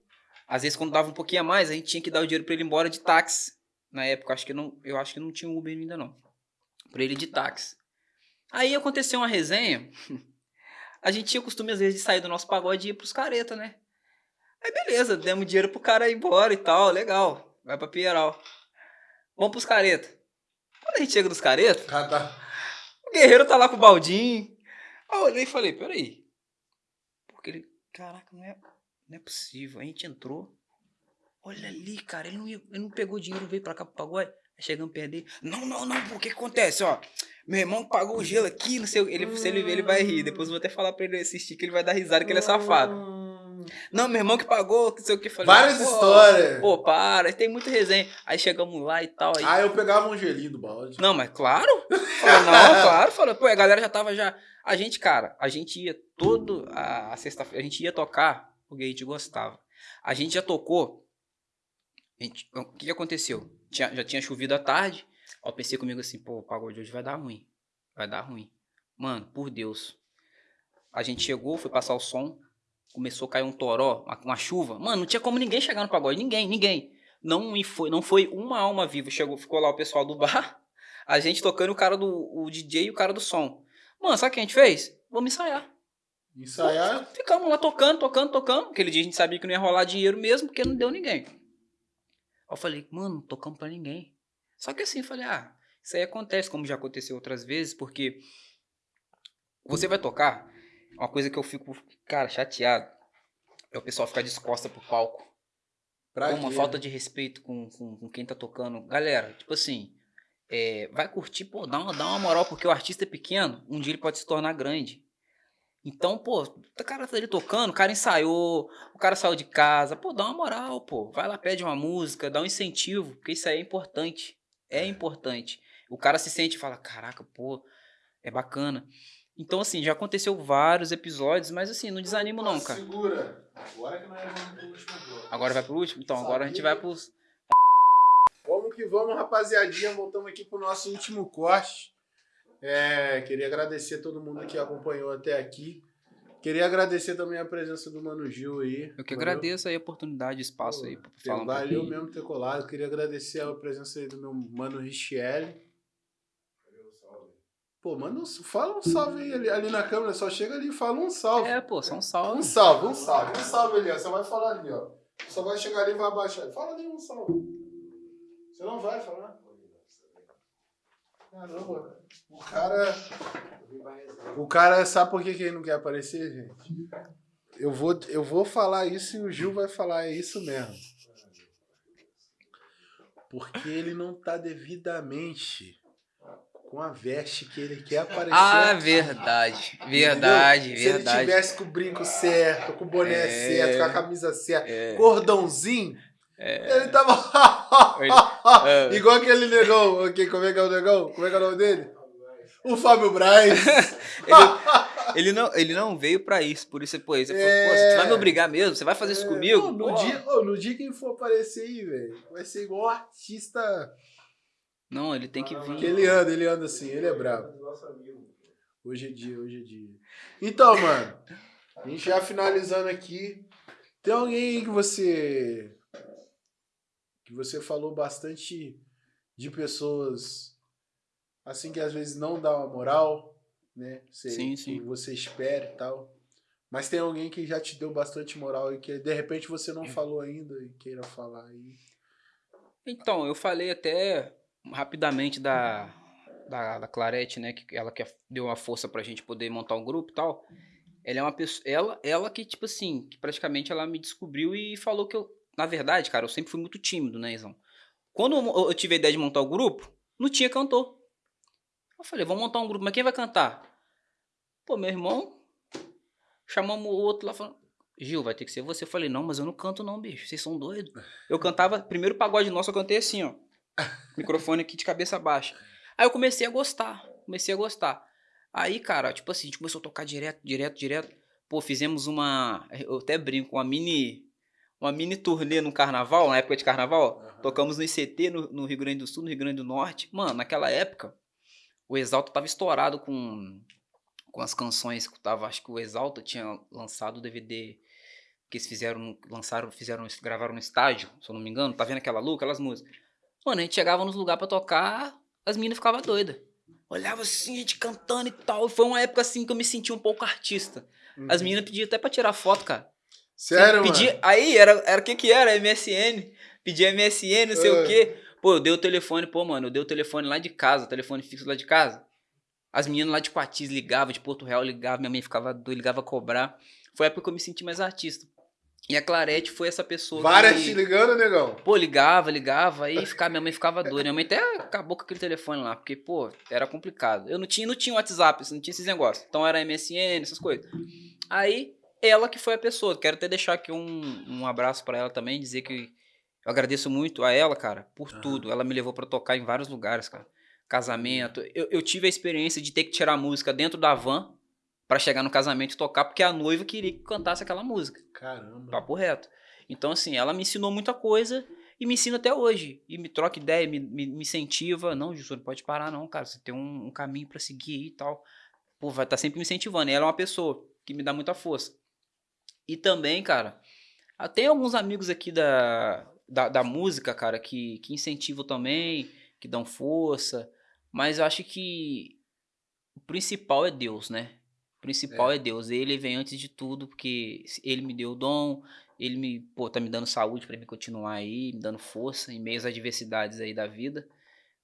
às vezes quando dava um pouquinho a mais, a gente tinha que dar o dinheiro pra ele ir embora de táxi. Na época, acho que não, eu acho que não tinha Uber ainda não. Pra ele de táxi. Aí aconteceu uma resenha. A gente tinha o costume às vezes de sair do nosso pagode e ir pros careta, né? Aí beleza, demos dinheiro pro cara ir embora e tal, legal. Vai pra Pinheiral. Vamos pros careta. Quando a gente chega nos careta, Cada... o guerreiro tá lá com o baldinho. Aí eu olhei e falei, peraí. Porque ele, caraca, não é, não é possível. A gente entrou. Olha ali, cara, ele não, ia- ele não pegou dinheiro, veio pra cá pro pagode. Aí chegamos perto dele. Não, não, não, o que que acontece, ó? Meu irmão pagou o gelo aqui, não sei o ele, Se ele ver, ele vai rir. Depois eu vou até falar pra ele assistir que ele vai dar risada, que ele é safado. Não, meu irmão que pagou, não sei o que. Falei, Várias pô, histórias. Pô, para, tem muita resenha. Aí chegamos lá e tal. Aí, Ah, eu pegava um gelinho do balde. não, mas claro. Falou, não, claro. Falou, pô, a galera já tava já. A gente, cara, a gente ia todo a, sexta-feira, a gente ia tocar porque a gente gostava. A gente já tocou. gente- o que, que aconteceu? Tinha- já tinha chovido à tarde. Aí eu pensei comigo assim, pô, o pagode hoje vai dar ruim. Vai dar ruim. Mano, por Deus. A gente chegou, foi passar o som. Começou a cair um toró, uma, uma chuva. Mano, não tinha como ninguém chegar no pagode. Ninguém, ninguém. Não, foi, não foi uma alma viva. Chegou, ficou lá o pessoal do bar. A gente tocando o cara do o DJ e o cara do som. Mano, sabe o que a gente fez? Vamos ensaiar. Ensaiar. Ficamos lá tocando, tocando, tocando. Aquele dia a gente sabia que não ia rolar dinheiro mesmo, porque não deu ninguém. Eu falei, mano, não tocamos pra ninguém. Só que assim, eu falei, ah, isso aí acontece, como já aconteceu outras vezes, porque você vai tocar, uma coisa que eu fico, cara, chateado, é o pessoal ficar descosta pro palco. Pra Pô, uma quê? falta de respeito com, com, com quem tá tocando. Galera, tipo assim, é, vai curtir, pô, dá uma, dá uma moral, porque o artista é pequeno, um dia ele pode se tornar grande. Então, pô, o cara tá ali tocando, o cara ensaiou, o cara saiu de casa, pô, dá uma moral, pô. Vai lá, pede uma música, dá um incentivo, porque isso aí é importante. É importante. O cara se sente e fala, caraca, pô, é bacana. Então, assim, já aconteceu vários episódios, mas assim, não desanimo não, cara. Segura. Agora que nós vamos pro último bloco. Agora vai pro último? Então, agora a gente vai pros... Vamos que vamos, rapaziadinha. Voltamos aqui pro nosso último corte. É, queria agradecer a todo mundo que acompanhou até aqui. Queria agradecer também a presença do Mano Gil aí. Eu que agradeço aí a oportunidade, o espaço aí pra falar um Valeu pouquinho. mesmo ter colado. Queria agradecer a presença aí do meu mano Richiel. Pô, manda um, fala um salve aí ali, ali na câmera, só chega ali e fala um salve. É, pô, só um Um salve. salve, um salve, um salve ali, ó. Você vai falar ali, ó. Só vai chegar ali e vai abaixar. Fala ali um salve. Você não vai falar? Caramba. O cara. O cara sabe por que, que ele não quer aparecer, gente? Eu vou, eu vou falar isso e o Gil vai falar, é isso mesmo. Porque ele não tá devidamente com a veste que ele quer aparecer. Ah, verdade. Verdade, Entendeu? Se ele verdade. tivesse com o brinco certo, com o boné É. certo, com a camisa certa, É, cordãozinho, É... Ele tava. ele... é... Igual aquele negão. Okay, como é que é o negão? Como é que é o nome dele? O Fábio Braz. ele, ele, não, ele não veio pra isso, por isso depois. Você é... falou, você vai me obrigar mesmo? Você vai fazer isso é. comigo? Pô, no, dia, oh, no dia que ele for aparecer aí, velho, vai ser igual artista. Não, ele tem que vir. Ele anda, ele anda assim, ele é brabo. Hoje é dia, hoje é dia. Então, mano, a gente já finalizando aqui. Tem alguém aí que você. que você falou bastante de pessoas assim que às vezes não dá uma moral, né? Você, sim, sim. você espera e tal. Mas tem alguém que já te deu bastante moral e que de repente você não falou ainda e queira falar aí. Então, eu falei até rapidamente da, da, da Clarete, né? Que ela que deu uma força pra gente poder montar um grupo e tal. Ela é uma pessoa. Ela, ela que, tipo assim, que praticamente ela me descobriu e falou que eu. Na verdade, cara, eu sempre fui muito tímido, né, Izão? Quando eu tive a ideia de montar o grupo, não tinha cantor. Eu falei, vamos montar um grupo, mas quem vai cantar? Pô, meu irmão, chamamos o outro lá falando, Gil, vai ter que ser você. Eu falei, não, mas eu não canto não, bicho, vocês são doidos. Eu cantava, primeiro pagode nosso eu cantei assim, ó, microfone aqui de cabeça baixa. Aí eu comecei a gostar, comecei a gostar. Aí, cara, tipo assim, a gente começou a tocar direto, direto, direto. Pô, fizemos uma, eu até brinco, uma mini, uma mini turnê no carnaval, na época de carnaval. Uhum. Tocamos no ICT, no, no Rio Grande do Sul, no Rio Grande do Norte. Mano, naquela época, o Exalta tava estourado com, com as canções que tava. Acho que o Exalta tinha lançado o DVD que eles fizeram, lançaram, fizeram, gravaram no estádio, se eu não me engano. Tá vendo aquela luz, aquelas músicas? Mano, a gente chegava nos lugares pra tocar, as meninas ficavam doidas. Olhava assim, a gente cantando e tal. Foi uma época assim que eu me senti um pouco artista. Uhum. As meninas pediam até pra tirar foto, cara. Sério, pedia, mano? Aí, era, era o que que era? MSN. Pedia MSN, não sei uh. o quê. Pô, eu dei o telefone, pô, mano, eu dei o telefone lá de casa, telefone fixo lá de casa. As meninas lá de Quatis ligavam, de Porto Real ligavam, minha mãe ficava doida, ligava a cobrar. Foi a época que eu me senti mais artista. E a Clarete foi essa pessoa. Várias que... te ligando, negão? Pô, ligava, ligava, aí ficava, minha mãe ficava doida. Minha mãe até acabou com aquele telefone lá, porque, pô, era complicado. Eu não tinha, não tinha WhatsApp, não tinha esses negócios. Então era MSN, essas coisas. Aí, ela que foi a pessoa. Quero até deixar aqui um, um abraço para ela também, dizer que eu agradeço muito a ela, cara, por uhum. tudo. Ela me levou para tocar em vários lugares, cara. Casamento. Eu, eu tive a experiência de ter que tirar a música dentro da van para chegar no casamento e tocar, porque a noiva queria que cantasse aquela música. Caramba. Papo reto. Então, assim, ela me ensinou muita coisa e me ensina até hoje. E me troca ideia, me, me, me incentiva. Não, Justo, não pode parar, não, cara. Você tem um, um caminho para seguir aí e tal. Pô, vai estar tá sempre me incentivando. E ela é uma pessoa que me dá muita força. E também, cara, tem alguns amigos aqui da, da, da música, cara, que, que incentivam também, que dão força. Mas eu acho que o principal é Deus, né? Principal é. é Deus. Ele vem antes de tudo, porque ele me deu o dom, ele me, pô, tá me dando saúde para mim continuar aí, me dando força em meio às adversidades aí da vida,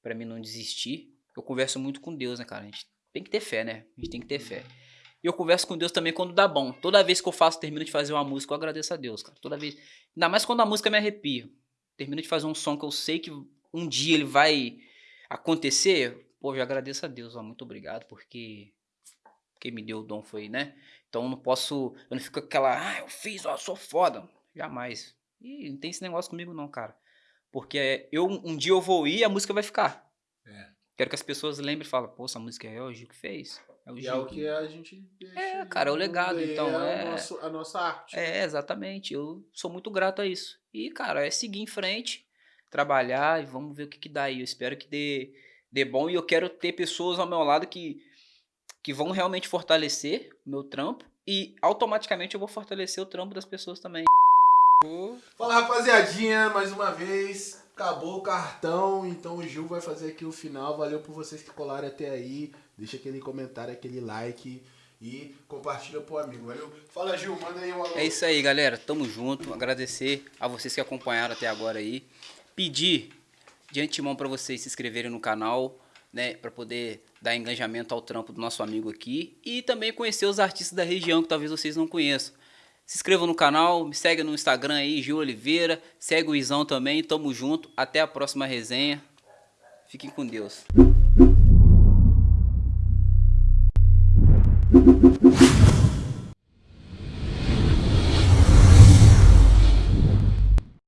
para mim não desistir. Eu converso muito com Deus, né, cara? A gente tem que ter fé, né? A gente tem que ter fé. E eu converso com Deus também quando dá bom. Toda vez que eu faço, termino de fazer uma música, eu agradeço a Deus, cara. Toda vez. Ainda mais quando a música me arrepia. Termino de fazer um som que eu sei que um dia ele vai acontecer. Pô, eu agradeço a Deus, ó, muito obrigado, porque quem me deu o dom foi, né? Então eu não posso. Eu não fico aquela, ah, eu fiz, ó, sou foda. Jamais. E não tem esse negócio comigo, não, cara. Porque eu, um dia eu vou ir e a música vai ficar. É. Quero que as pessoas lembrem e falem, pô, essa música é o Gil que fez. É o, e é o que a gente É, cara, é o legado, então. É, é... Nosso, a nossa arte. É, exatamente. Eu sou muito grato a isso. E, cara, é seguir em frente, trabalhar e vamos ver o que, que dá aí. Eu espero que dê, dê bom e eu quero ter pessoas ao meu lado que, que vão realmente fortalecer o meu trampo e automaticamente eu vou fortalecer o trampo das pessoas também. Fala rapaziadinha, mais uma vez. Acabou o cartão, então o Gil vai fazer aqui o final. Valeu por vocês que colaram até aí. Deixa aquele comentário, aquele like e compartilha pro amigo, valeu? Fala Gil, manda aí um alô. É isso aí, galera. Tamo junto. Agradecer a vocês que acompanharam até agora aí. Pedir de antemão para vocês se inscreverem no canal, né, para poder dar engajamento ao trampo do nosso amigo aqui e também conhecer os artistas da região que talvez vocês não conheçam. Se inscreva no canal, me segue no Instagram aí, Gil Oliveira, segue o Izão também, tamo junto, até a próxima resenha. Fiquem com Deus.